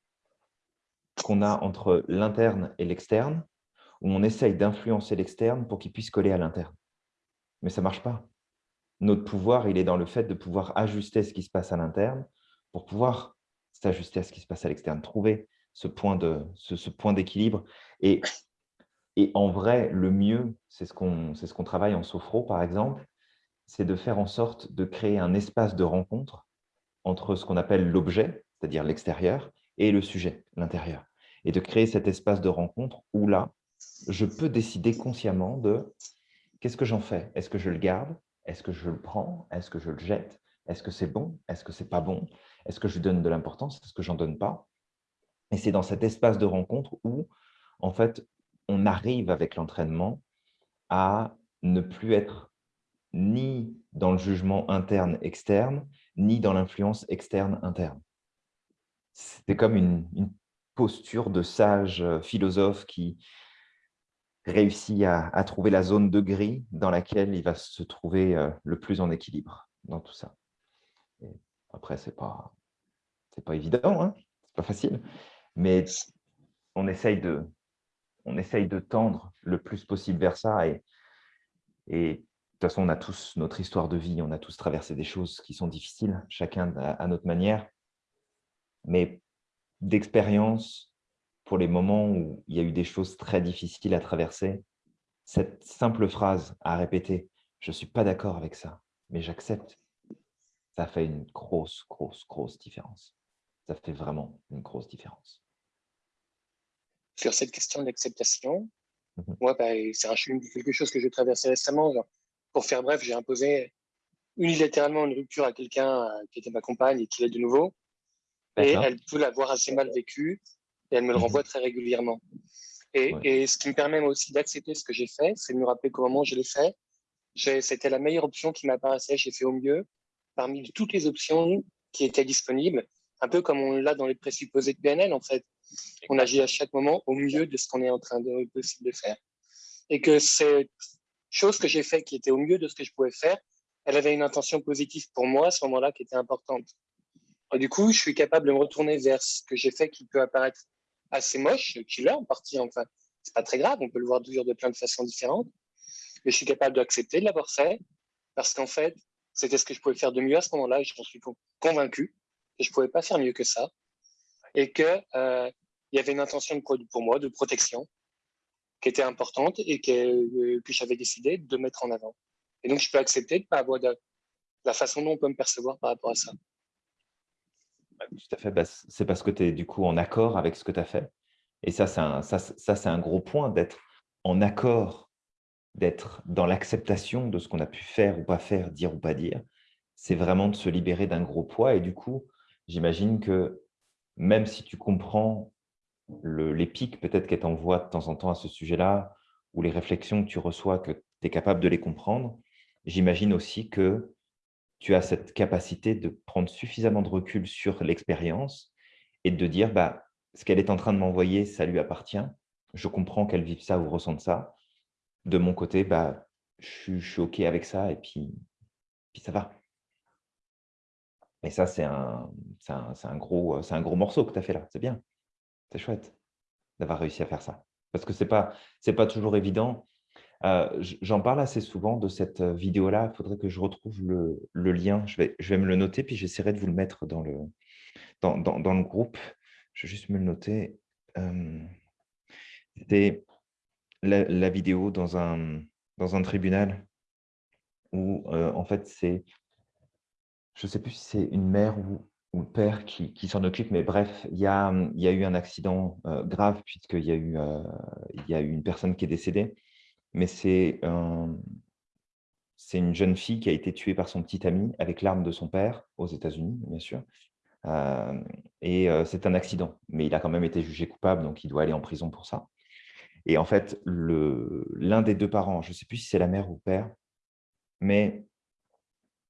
qu'on a entre l'interne et l'externe, où on essaye d'influencer l'externe pour qu'il puisse coller à l'interne. Mais ça ne marche pas. Notre pouvoir, il est dans le fait de pouvoir ajuster ce qui se passe à l'interne pour pouvoir s'ajuster à ce qui se passe à l'externe, trouver ce point d'équilibre. Et et en vrai, le mieux, c'est ce qu'on ce travaille en sophro, par exemple, c'est de faire en sorte de créer un espace de rencontre entre ce qu'on appelle l'objet, c'est-à-dire l'extérieur, et le sujet, l'intérieur. Et de créer cet espace de rencontre où là, je peux décider consciemment de qu'est-ce que j'en fais? Est-ce que je le garde? Est-ce que je le prends? Est-ce que je le jette? Est-ce que c'est bon? Est-ce que c'est pas bon? Est-ce que je donne de l'importance? Est-ce que j'en donne pas? Et c'est dans cet espace de rencontre où, en fait, on arrive avec l'entraînement à ne plus être ni dans le jugement interne-externe, ni dans l'influence externe-interne. C'est comme une, posture de sage euh, philosophe qui réussit à, trouver la zone de gris dans laquelle il va se trouver euh, le plus en équilibre dans tout ça. après, ce n'est pas, pas évident, hein c'est pas facile, mais on essaye de, on essaye de tendre le plus possible vers ça et, et façon, on a tous notre histoire de vie, on a tous traversé des choses qui sont difficiles, chacun à notre manière. Mais d'expérience, pour les moments où il y a eu des choses très difficiles à traverser, cette simple phrase à répéter « je ne suis pas d'accord avec ça, mais j'accepte », ça fait une grosse, grosse, grosse différence. Ça fait vraiment une grosse différence. Sur cette question de l'acceptation, mmh moi, bah, c'est quelque chose que j'ai traversé récemment. pour faire bref, j'ai imposé unilatéralement une rupture à quelqu'un euh, qui était ma compagne et qui est de nouveau. Et elle peut l'avoir assez mal vécu et elle me le Mmh renvoie très régulièrement. Et, et, ce qui me permet aussi d'accepter ce que j'ai fait, c'est de me rappeler qu'au moment où je l'ai fait, c'était la meilleure option qui m'apparaissait, j'ai fait au mieux parmi toutes les options qui étaient disponibles, un peu comme on l'a dans les présupposés de PNL en fait. On agit à chaque moment au mieux de ce qu'on est en train de de faire. Et que cette chose que j'ai fait qui était au mieux de ce que je pouvais faire, elle avait une intention positive pour moi à ce moment-là qui était importante. Du coup, je suis capable de me retourner vers ce que j'ai fait qui peut apparaître assez moche, qui en partie, enfin, c'est pas très grave, on peut le voir toujours de plein de façons différentes, mais je suis capable d'accepter de l'avoir fait, parce qu'en fait, c'était ce que je pouvais faire de mieux à ce moment-là, et j'en suis convaincu que je pouvais pas faire mieux que ça, et que euh, il y avait une intention de, pour moi de protection qui était importante et que, euh, que j'avais décidé de mettre en avant. Et donc, je peux accepter de ne pas avoir de, la façon dont on peut me percevoir par rapport à ça. Tout à fait. Bah, c'est parce que tu es du coup en accord avec ce que tu as fait. Et ça, c'est un, un gros point d'être en accord, d'être dans l'acceptation de ce qu'on a pu faire ou pas faire, dire ou pas dire. C'est vraiment de se libérer d'un gros poids. Et du coup, j'imagine que même si tu comprends pics peut-être qu'elle t'envoie de temps en temps à ce sujet-là, ou les réflexions que tu reçois, que tu es capable de les comprendre, j'imagine aussi que tu as cette capacité de prendre suffisamment de recul sur l'expérience et de dire bah, ce qu'elle est en train de m'envoyer, ça lui appartient. Je comprends qu'elle vive ça ou ressente ça. De mon côté, bah, je, suis OK avec ça et puis, puis ça va. Et ça, c'est un, un, un, un gros morceau que tu as fait là. C'est bien. C'est chouette d'avoir réussi à faire ça. Parce que ce n'est pas, pas toujours évident. Euh, j'en parle assez souvent de cette euh, vidéo-là. Il faudrait que je retrouve le, lien. Je vais, je vais me le noter, puis j'essaierai de vous le mettre dans le, dans, dans, le groupe. Je vais juste me le noter. Euh, C'était la, vidéo dans un, dans un tribunal où, en fait, c'est, je ne sais plus si c'est une mère ou, ou le père qui, qui s'en occupe, mais bref, il y a, y a eu un accident grave puisqu'il y, a eu, il y a eu une personne qui est décédée mais c'est une jeune fille qui a été tuée par son petit ami avec l'arme de son père, aux États-Unis, bien sûr. et c'est un accident, mais il a quand même été jugé coupable, donc il doit aller en prison pour ça. Et en fait, l'un des deux parents, je ne sais plus si c'est la mère ou le père, mais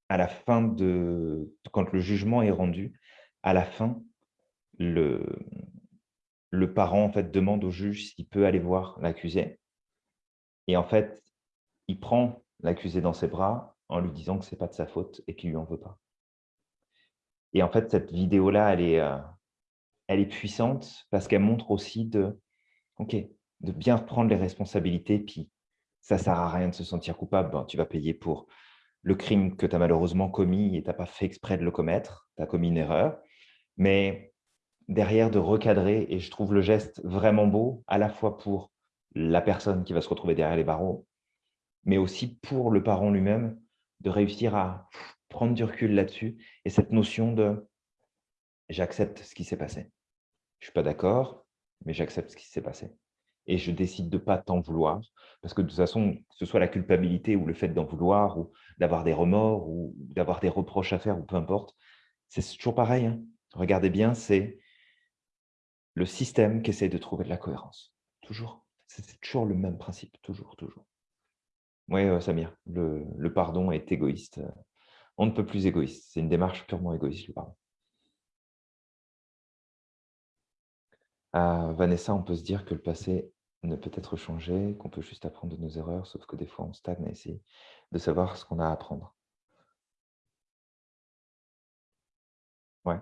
à la fin de, quand le jugement est rendu, à la fin, le, le parent en fait, demande au juge s'il peut aller voir l'accusé. Et en fait, il prend l'accusé dans ses bras en lui disant que ce n'est pas de sa faute et qu'il ne lui en veut pas. Et en fait, cette vidéo-là, elle, est, euh, elle est puissante parce qu'elle montre aussi de, ok, de bien prendre les responsabilités. Puis, ça ne sert à rien de se sentir coupable. tu vas payer pour le crime que tu as malheureusement commis et tu n'as pas fait exprès de le commettre. Tu as commis une erreur. Mais derrière, de recadrer, et je trouve le geste vraiment beau, à la fois pour la personne qui va se retrouver derrière les barreaux, mais aussi pour le parent lui-même, de réussir à prendre du recul là-dessus et cette notion de « j'accepte ce qui s'est passé. Je ne suis pas d'accord, mais j'accepte ce qui s'est passé. Et je décide de ne pas t'en vouloir, parce que de toute façon, que ce soit la culpabilité ou le fait d'en vouloir, ou d'avoir des remords, ou d'avoir des reproches à faire, ou peu importe, c'est toujours pareil. Hein. Regardez bien, c'est le système qui essaie de trouver de la cohérence. Toujours. C'est toujours le même principe, toujours, toujours. Oui, Samir, le, pardon est égoïste. On ne peut plus égoïste. C'est une démarche purement égoïste, le pardon. Ah, Vanessa, on peut se dire que le passé ne peut être changé, qu'on peut juste apprendre de nos erreurs, sauf que des fois, on stagne essayer de savoir ce qu'on a à apprendre. Ouais.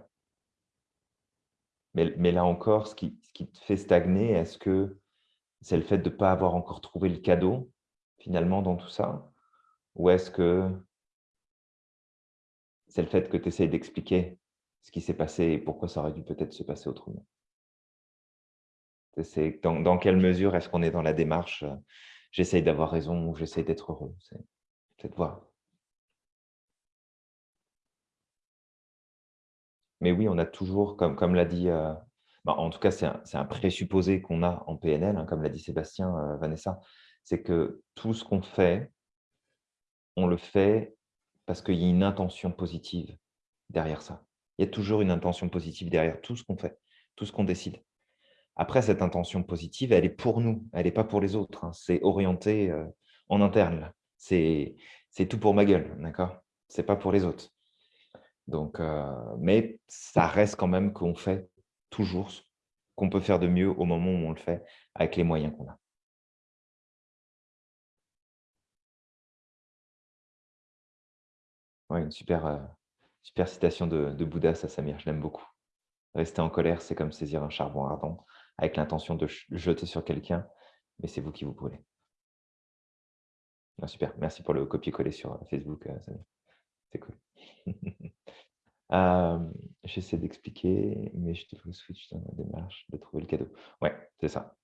Mais, là encore, ce qui, te fait stagner, est-ce que c'est le fait de ne pas avoir encore trouvé le cadeau, finalement, dans tout ça? Ou est-ce que c'est le fait que tu essayes d'expliquer ce qui s'est passé et pourquoi ça aurait dû peut-être se passer autrement? Dans, dans quelle mesure est-ce qu'on est dans la démarche euh, j'essaye d'avoir raison ou j'essaye d'être heureux Mais oui, on a toujours, comme, comme l'a dit, euh, bah, en tout cas, c'est un, présupposé qu'on a en PNL, hein, comme l'a dit Sébastien, euh, Vanessa, c'est que tout ce qu'on fait, on le fait parce qu'il y a une intention positive derrière ça. Il y a toujours une intention positive derrière tout ce qu'on fait, tout ce qu'on décide. Après, cette intention positive, elle est pour nous, elle n'est pas pour les autres. Hein. C'est orienté euh, en interne. C'est tout pour ma gueule, d'accord? C'est pas pour les autres. Donc, euh, mais ça reste quand même qu'on fait toujours ce qu'on peut faire de mieux au moment où on le fait avec les moyens qu'on a. Ouais, une super, euh, citation de, de Bouddha, ça, Samir, je l'aime beaucoup. Rester en colère, c'est comme saisir un charbon ardent avec l'intention de jeter sur quelqu'un, mais c'est vous qui vous brûlez. Ah, super, merci pour le copier-coller sur euh, Facebook, Samir. C'est cool. J'essaie d'expliquer, mais je le switch dans la démarche de trouver le cadeau. Ouais, c'est ça.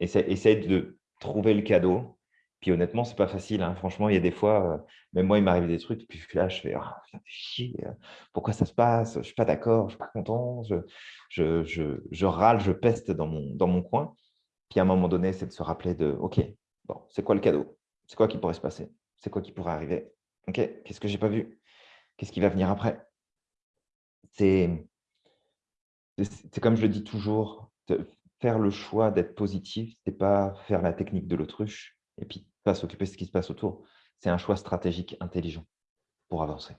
Essaye, de trouver le cadeau. Puis honnêtement, c'est pas facile. Hein. Franchement, il y a des fois, même moi, il m'arrive des trucs, puis là, je fais «Ah, chier, pourquoi ça se passe? Je suis pas d'accord, je suis pas content, je, râle, je peste dans mon, dans mon coin. Puis à un moment donné, c'est de se rappeler de OK, bon, c'est quoi le cadeau? C'est quoi qui pourrait se passer? C'est quoi qui pourrait arriver? OK, qu'est-ce que j'ai pas vu? Qu'est-ce qui va venir après? C'est comme je le dis toujours, faire le choix d'être positif, ce n'est pas faire la technique de l'autruche et puis pas s'occuper de ce qui se passe autour. C'est un choix stratégique intelligent pour avancer.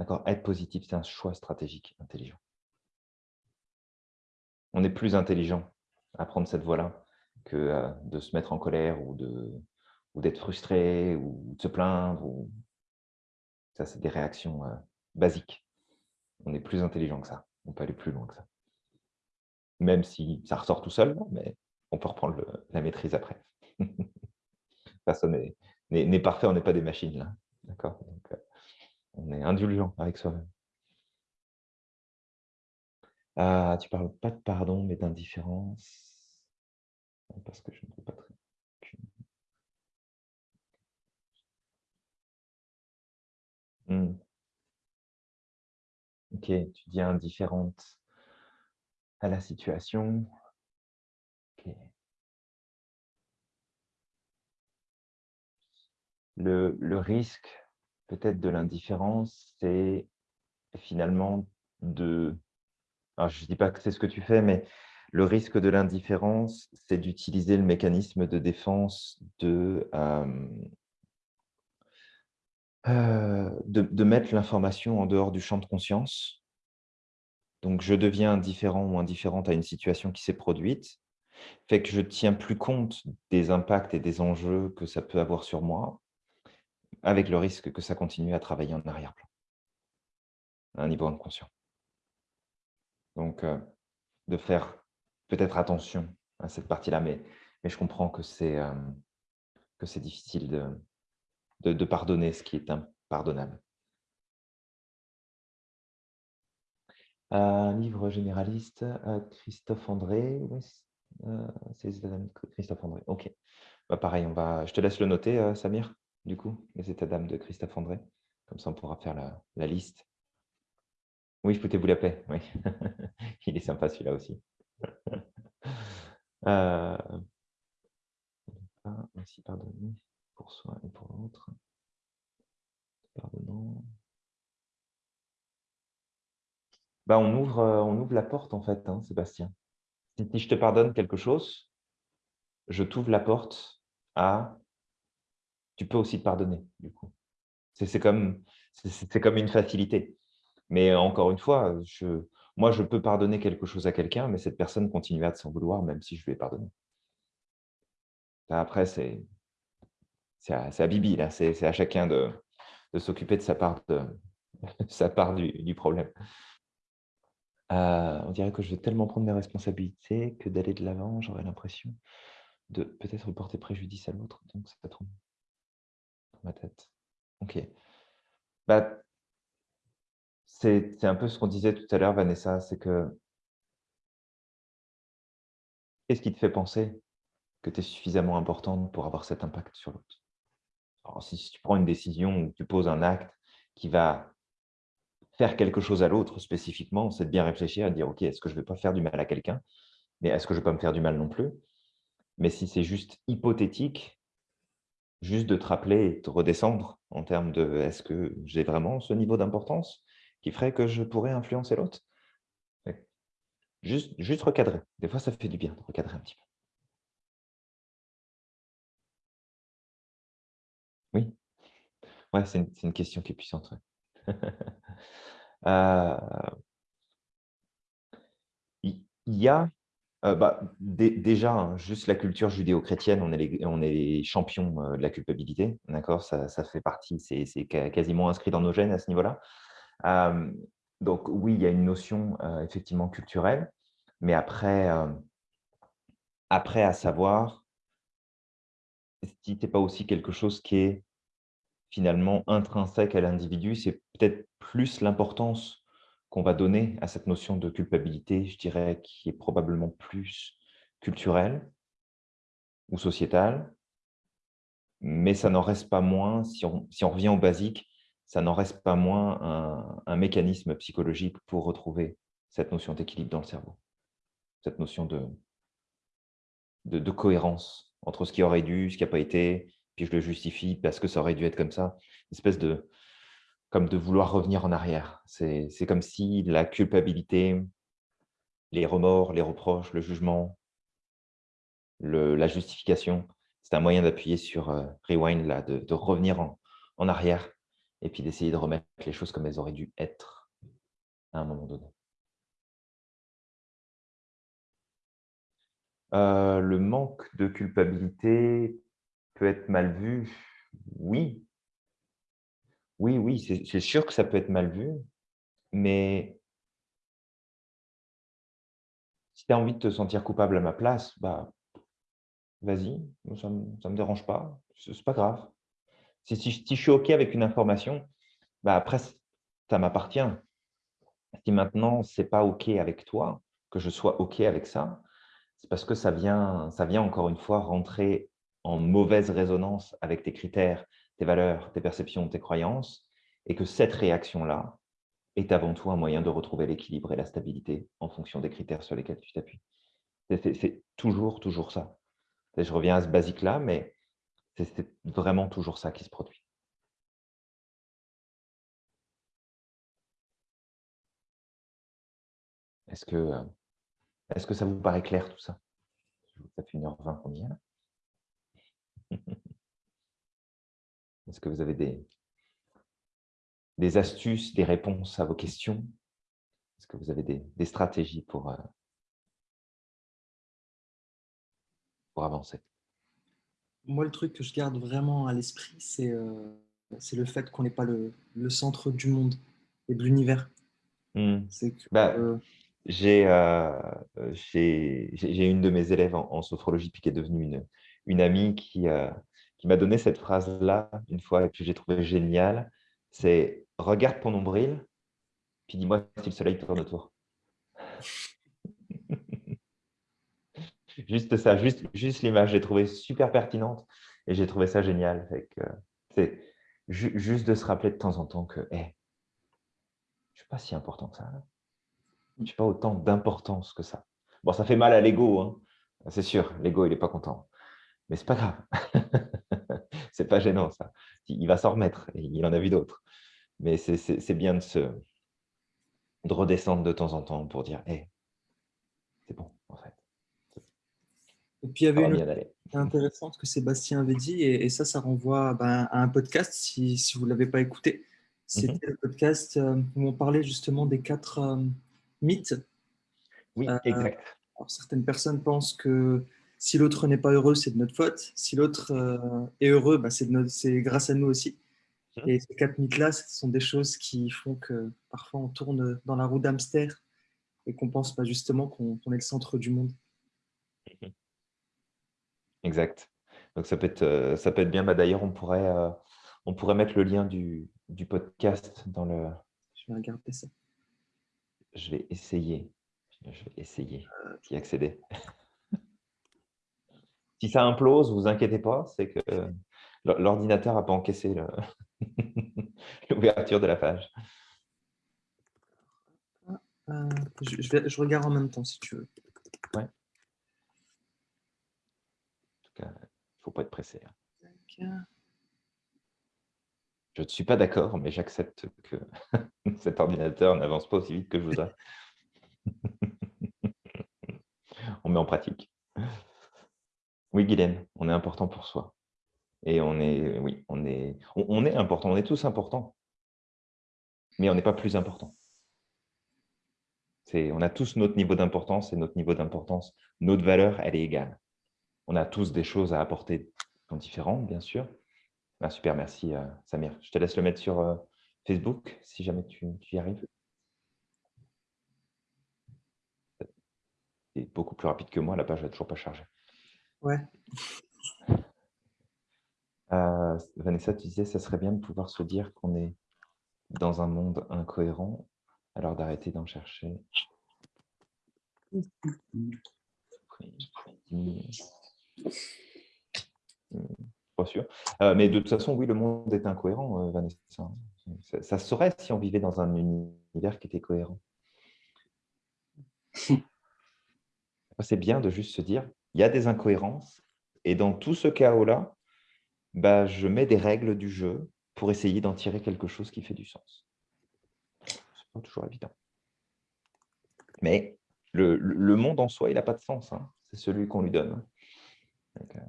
D'accord? Être positif, c'est un choix stratégique intelligent. On est plus intelligent à prendre cette voie-là que euh, de se mettre en colère ou d'être frustré ou de se plaindre. Ça, c'est des réactions euh, basiques on est plus intelligent que ça. On peut aller plus loin que ça. Même si ça ressort tout seul, mais on peut reprendre la maîtrise après. Personne n'est parfait, on n'est pas des machines là. D'accord? Euh, On est indulgent avec soi-même. Ah, tu parles pas de pardon, mais d'indifférence. Parce que je ne peux pas très. Hmm. Ok, tu dis indifférente à la situation. Le, risque peut-être de l'indifférence, c'est finalement de... je ne dis pas que c'est ce que tu fais, mais le risque de l'indifférence, c'est d'utiliser le mécanisme de défense de, euh, de, mettre l'information en dehors du champ de conscience. Donc, je deviens indifférent ou indifférente à une situation qui s'est produite, fait que je tiens plus compte des impacts et des enjeux que ça peut avoir sur moi, avec le risque que ça continue à travailler en arrière-plan, à un niveau inconscient. Donc, euh, de faire peut-être attention à cette partie-là, mais, mais je comprends que c'est euh, difficile de, de, pardonner ce qui est impardonnable. Un livre généraliste, euh, Christophe André. Euh, c'est Christophe André. Ok. Bah, pareil, on va... je te laisse le noter, euh, Samir, du coup, les états d'âme de Christophe André. Comme ça, on pourra faire la, liste. Oui, foutez-vous la paix. Oui. Il est sympa celui-là aussi. euh... Pardonnez pour soi et pour l'autre. Pardonnant. Bah, on, ouvre, euh, on ouvre la porte, en fait, hein, Sébastien. Si, je te pardonne quelque chose, je t'ouvre la porte à... Tu peux aussi te pardonner, du coup. C'est comme, comme une facilité. Mais encore une fois, je, moi, je peux pardonner quelque chose à quelqu'un, mais cette personne continuera de s'en vouloir, même si je lui ai pardonné. Après, c'est à, Bibi, là. C'est à chacun de, s'occuper de sa part, du, problème. Euh, on dirait que je vais tellement prendre mes responsabilités que d'aller de l'avant, j'aurais l'impression de peut-être porter préjudice à l'autre. Donc, ça trop dans ma tête. Ok. Bah, c'est un peu ce qu'on disait tout à l'heure, Vanessa, c'est que qu'est-ce qui te fait penser que tu es suffisamment importante pour avoir cet impact sur l'autre? Si tu prends une décision ou tu poses un acte qui va faire quelque chose à l'autre spécifiquement, c'est de bien réfléchir à dire, OK, est-ce que je ne vais pas faire du mal à quelqu'un? Mais est-ce que je ne vais pas me faire du mal non plus? Mais si c'est juste hypothétique, juste de te rappeler et de redescendre en termes de est-ce que j'ai vraiment ce niveau d'importance qui ferait que je pourrais influencer l'autre? Juste recadrer. Des fois, ça fait du bien de recadrer un petit peu. Ouais, c'est une, une, question qui est puissante. euh, il y a euh, bah, déjà, hein, juste la culture judéo-chrétienne, on, est on est les champions euh, de la culpabilité, d'accord? Ça, ça, fait partie, c'est quasiment inscrit dans nos gènes à ce niveau-là. Donc oui, il y a une notion effectivement culturelle, mais après, après à savoir, si n'est pas aussi quelque chose qui est finalement intrinsèque à l'individu, c'est peut-être plus l'importance qu'on va donner à cette notion de culpabilité, je dirais, qui est probablement plus culturelle ou sociétale, mais ça n'en reste pas moins, si on, si on, revient au basique, ça n'en reste pas moins un, mécanisme psychologique pour retrouver cette notion d'équilibre dans le cerveau, cette notion de, de, de, cohérence entre ce qui aurait dû, ce qui n'a pas été, puis je le justifie parce que ça aurait dû être comme ça, une espèce de, comme de vouloir revenir en arrière. C'est comme si la culpabilité, les remords, les reproches, le jugement, le, la justification, c'est un moyen d'appuyer sur euh, rewind, là, de, de revenir en, en, arrière et puis d'essayer de remettre les choses comme elles auraient dû être à un moment donné. Euh, le manque de culpabilité peut être mal vu, oui, oui, oui, c'est sûr que ça peut être mal vu, mais si tu as envie de te sentir coupable à ma place, bah, vas-y, ça ne me, dérange pas, c'est pas grave. Si, si, je suis OK avec une information, bah après, ça m'appartient. Si maintenant, ce n'est pas OK avec toi, que je sois OK avec ça, c'est parce que ça vient, ça vient encore une fois rentrer en mauvaise résonance avec tes critères, tes valeurs, tes perceptions, tes croyances, et que cette réaction-là est avant tout un moyen de retrouver l'équilibre et la stabilité en fonction des critères sur lesquels tu t'appuies. C'est toujours, toujours ça. Je reviens à ce basique-là, mais c'est vraiment toujours ça qui se produit. Est-ce que, est -ce que ça vous paraît clair tout ça? Ça fait 1h20 qu'on y est là. Est-ce que vous avez des, des astuces, des réponses à vos questions? Est-ce que vous avez des, des stratégies pour, euh, pour avancer? Moi, le truc que je garde vraiment à l'esprit, c'est euh, le fait qu'on n'est pas le, le, centre du monde et de l'univers. Mmh. Bah, euh... J'ai une de mes élèves en, en, sophrologie qui est devenue une, une amie qui, qui m'a donné cette phrase-là une fois et que j'ai trouvé géniale. C'est « regarde ton nombril, puis dis-moi si le soleil tourne autour. » Juste ça, juste, juste l'image, j'ai trouvé super pertinente et j'ai trouvé ça génial. C'est juste de se rappeler de temps en temps que hey, je ne suis pas si important que ça. Je n'ai pas autant d'importance que ça. Bon, ça fait mal à l'ego, hein. c'est sûr, l'ego, il n'est pas content. Mais c'est pas grave. c'est pas gênant, ça. Il va s'en remettre, et il en a vu d'autres. Mais c'est bien de, se, de redescendre de temps en temps pour dire hey, c'est bon, en fait. Et puis, il y avait une chose intéressante que Sébastien avait dit, et, ça, ça renvoie ben, à un podcast, si, si vous ne l'avez pas écouté. C'était mm -hmm. le podcast euh, où on parlait justement des quatre euh, mythes. Oui, euh, exact. Alors, certaines personnes pensent que si l'autre n'est pas heureux, c'est de notre faute. Si l'autre euh, est heureux, bah, c'est grâce à nous aussi. Mmh. Et ces quatre mythes-là, ce sont des choses qui font que parfois on tourne dans la roue d'hamster et qu'on pense pas justement qu'on est le centre du monde. Mmh. Exact. Donc ça peut être, euh, ça peut être bien. Bah, D'ailleurs, on pourrait, euh, On pourrait mettre le lien du, du podcast dans le... Je vais regarder ça. Je vais essayer. Je vais essayer d'y accéder. Si ça implose, vous inquiétez pas, c'est que l'ordinateur n'a pas encaissé l'ouverture de la page. Euh, je, vais, je, regarde en même temps si tu veux. Ouais. En tout cas, il ne faut pas être pressé. Hein. Je ne suis pas d'accord, mais j'accepte que cet ordinateur n'avance pas aussi vite que je voudrais. on met en pratique. Oui, Guylaine, on est important pour soi. Et on est, oui, on est, important, on est tous importants. Mais on n'est pas plus important on a tous notre niveau d'importance et notre niveau d'importance, notre valeur, elle est égale. On a tous des choses à apporter différentes, bien sûr. Ah, super, merci euh, Samir. Je te laisse le mettre sur euh, Facebook si jamais tu, y arrives. C'est beaucoup plus rapide que moi, la page n'a toujours pas chargé. Ouais. Euh, Vanessa, tu disais, ça serait bien de pouvoir se dire qu'on est dans un monde incohérent alors d'arrêter d'en chercher. Pas sûr. Euh, mais de toute façon, oui, le monde est incohérent, euh, Vanessa. Ça, ça, serait si on vivait dans un univers qui était cohérent. C'est bien de juste se dire, il y a des incohérences, et dans tout ce chaos-là, bah, je mets des règles du jeu pour essayer d'en tirer quelque chose qui fait du sens toujours évident. Mais le, monde en soi, il n'a pas de sens. Hein. C'est celui qu'on lui donne. Euh,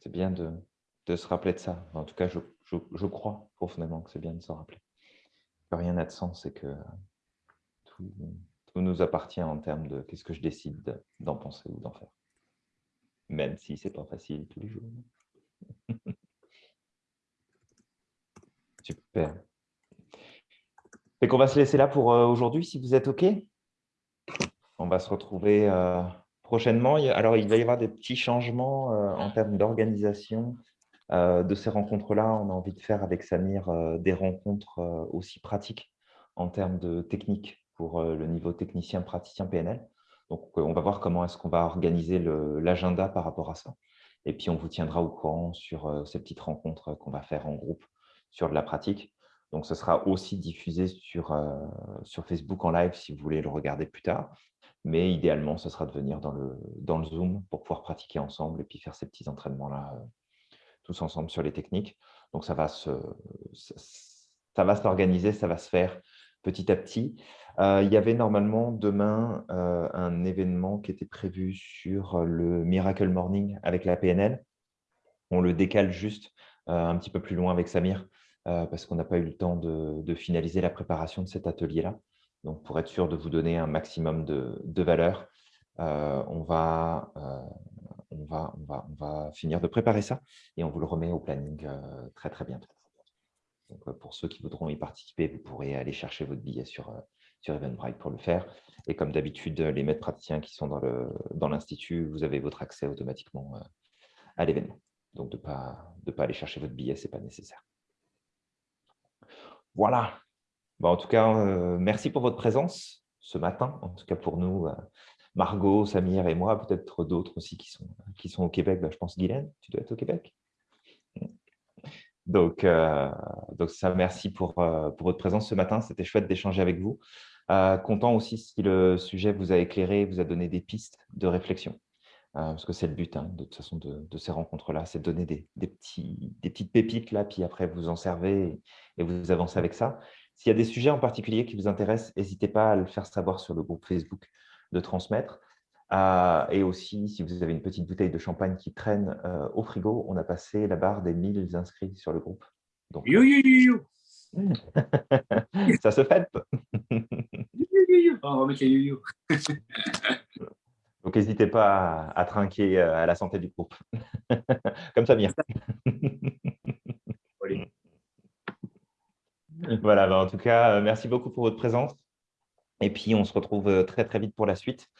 c'est bien de, se rappeler de ça. En tout cas, je, crois profondément que c'est bien de s'en rappeler. Que rien n'a de sens et que tout, nous appartient en termes de qu'est-ce que je décide d'en penser ou d'en faire. Même si c'est pas facile tous les jours. Super. Et qu'on va se laisser là pour euh, aujourd'hui, si vous êtes OK? On va se retrouver euh, prochainement. Alors, il va y avoir des petits changements euh, en termes d'organisation de ces rencontres-là. On a envie de faire avec Samir des rencontres aussi pratiques en termes de technique pour le niveau technicien praticien PNL. Donc, on va voir comment est-ce qu'on va organiser l'agenda par rapport à ça. Et puis, on vous tiendra au courant sur ces petites rencontres qu'on va faire en groupe sur de la pratique. Donc, ce sera aussi diffusé sur, euh, sur Facebook en live si vous voulez le regarder plus tard. Mais idéalement, ce sera de venir dans le, dans le Zoom pour pouvoir pratiquer ensemble et puis faire ces petits entraînements-là euh, tous ensemble sur les techniques. Donc, ça va se, ça s'organiser, ça va se faire petit à petit. Euh, il y avait normalement demain un événement qui était prévu sur le Miracle Morning avec la PNL. On le décale juste un petit peu plus loin avec Samir euh, parce qu'on n'a pas eu le temps de, finaliser la préparation de cet atelier-là. Donc, pour être sûr de vous donner un maximum de, valeur, euh, on, va, euh, finir de préparer ça et on vous le remet au planning très, très bientôt. Pour ceux qui voudront y participer, vous pourrez aller chercher votre billet sur, sur Eventbrite pour le faire. Et comme d'habitude, les maîtres praticiens qui sont dans l'Institut, dans vous avez votre accès automatiquement à l'événement. Donc, de ne pas, de pas aller chercher votre billet, ce n'est pas nécessaire. Voilà. en tout cas, euh, merci pour votre présence ce matin. En tout cas, pour nous, euh, Margot, Samir et moi, peut-être d'autres aussi qui sont, qui sont au Québec. Bah, je pense, Guylaine, tu dois être au Québec. Donc, euh, donc ça, merci pour, pour votre présence ce matin. C'était chouette d'échanger avec vous. content aussi si le sujet vous a éclairé, vous a donné des pistes de réflexion. Euh, parce que c'est le but hein, de toute façon de, ces rencontres-là, c'est de donner des, petits, des petites pépites là, puis après vous en servez et, vous avancez avec ça. S'il y a des sujets en particulier qui vous intéressent, n'hésitez pas à le faire savoir sur le groupe Facebook de transmettre. Euh, et aussi, si vous avez une petite bouteille de champagne qui traîne euh, au frigo, on a passé la barre des 1000 inscrits sur le groupe. Donc, ça se fait. Oh, on va mettre yo, yo. Donc, n'hésitez pas à, trinquer euh, à la santé du groupe. Comme ça vient. voilà, bah, en tout cas, merci beaucoup pour votre présence. Et puis, on se retrouve très, très vite pour la suite.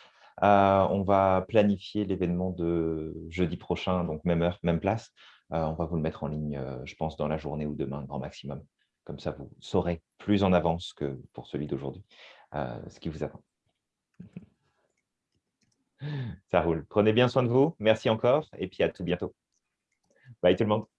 On va planifier l'événement de jeudi prochain, donc même heure, même place. on va vous le mettre en ligne, je pense, dans la journée ou demain, grand maximum. Comme ça, vous saurez plus en avance que pour celui d'aujourd'hui ce qui vous attend. Ça roule. Prenez bien soin de vous. Merci encore et puis à tout bientôt. Bye tout le monde.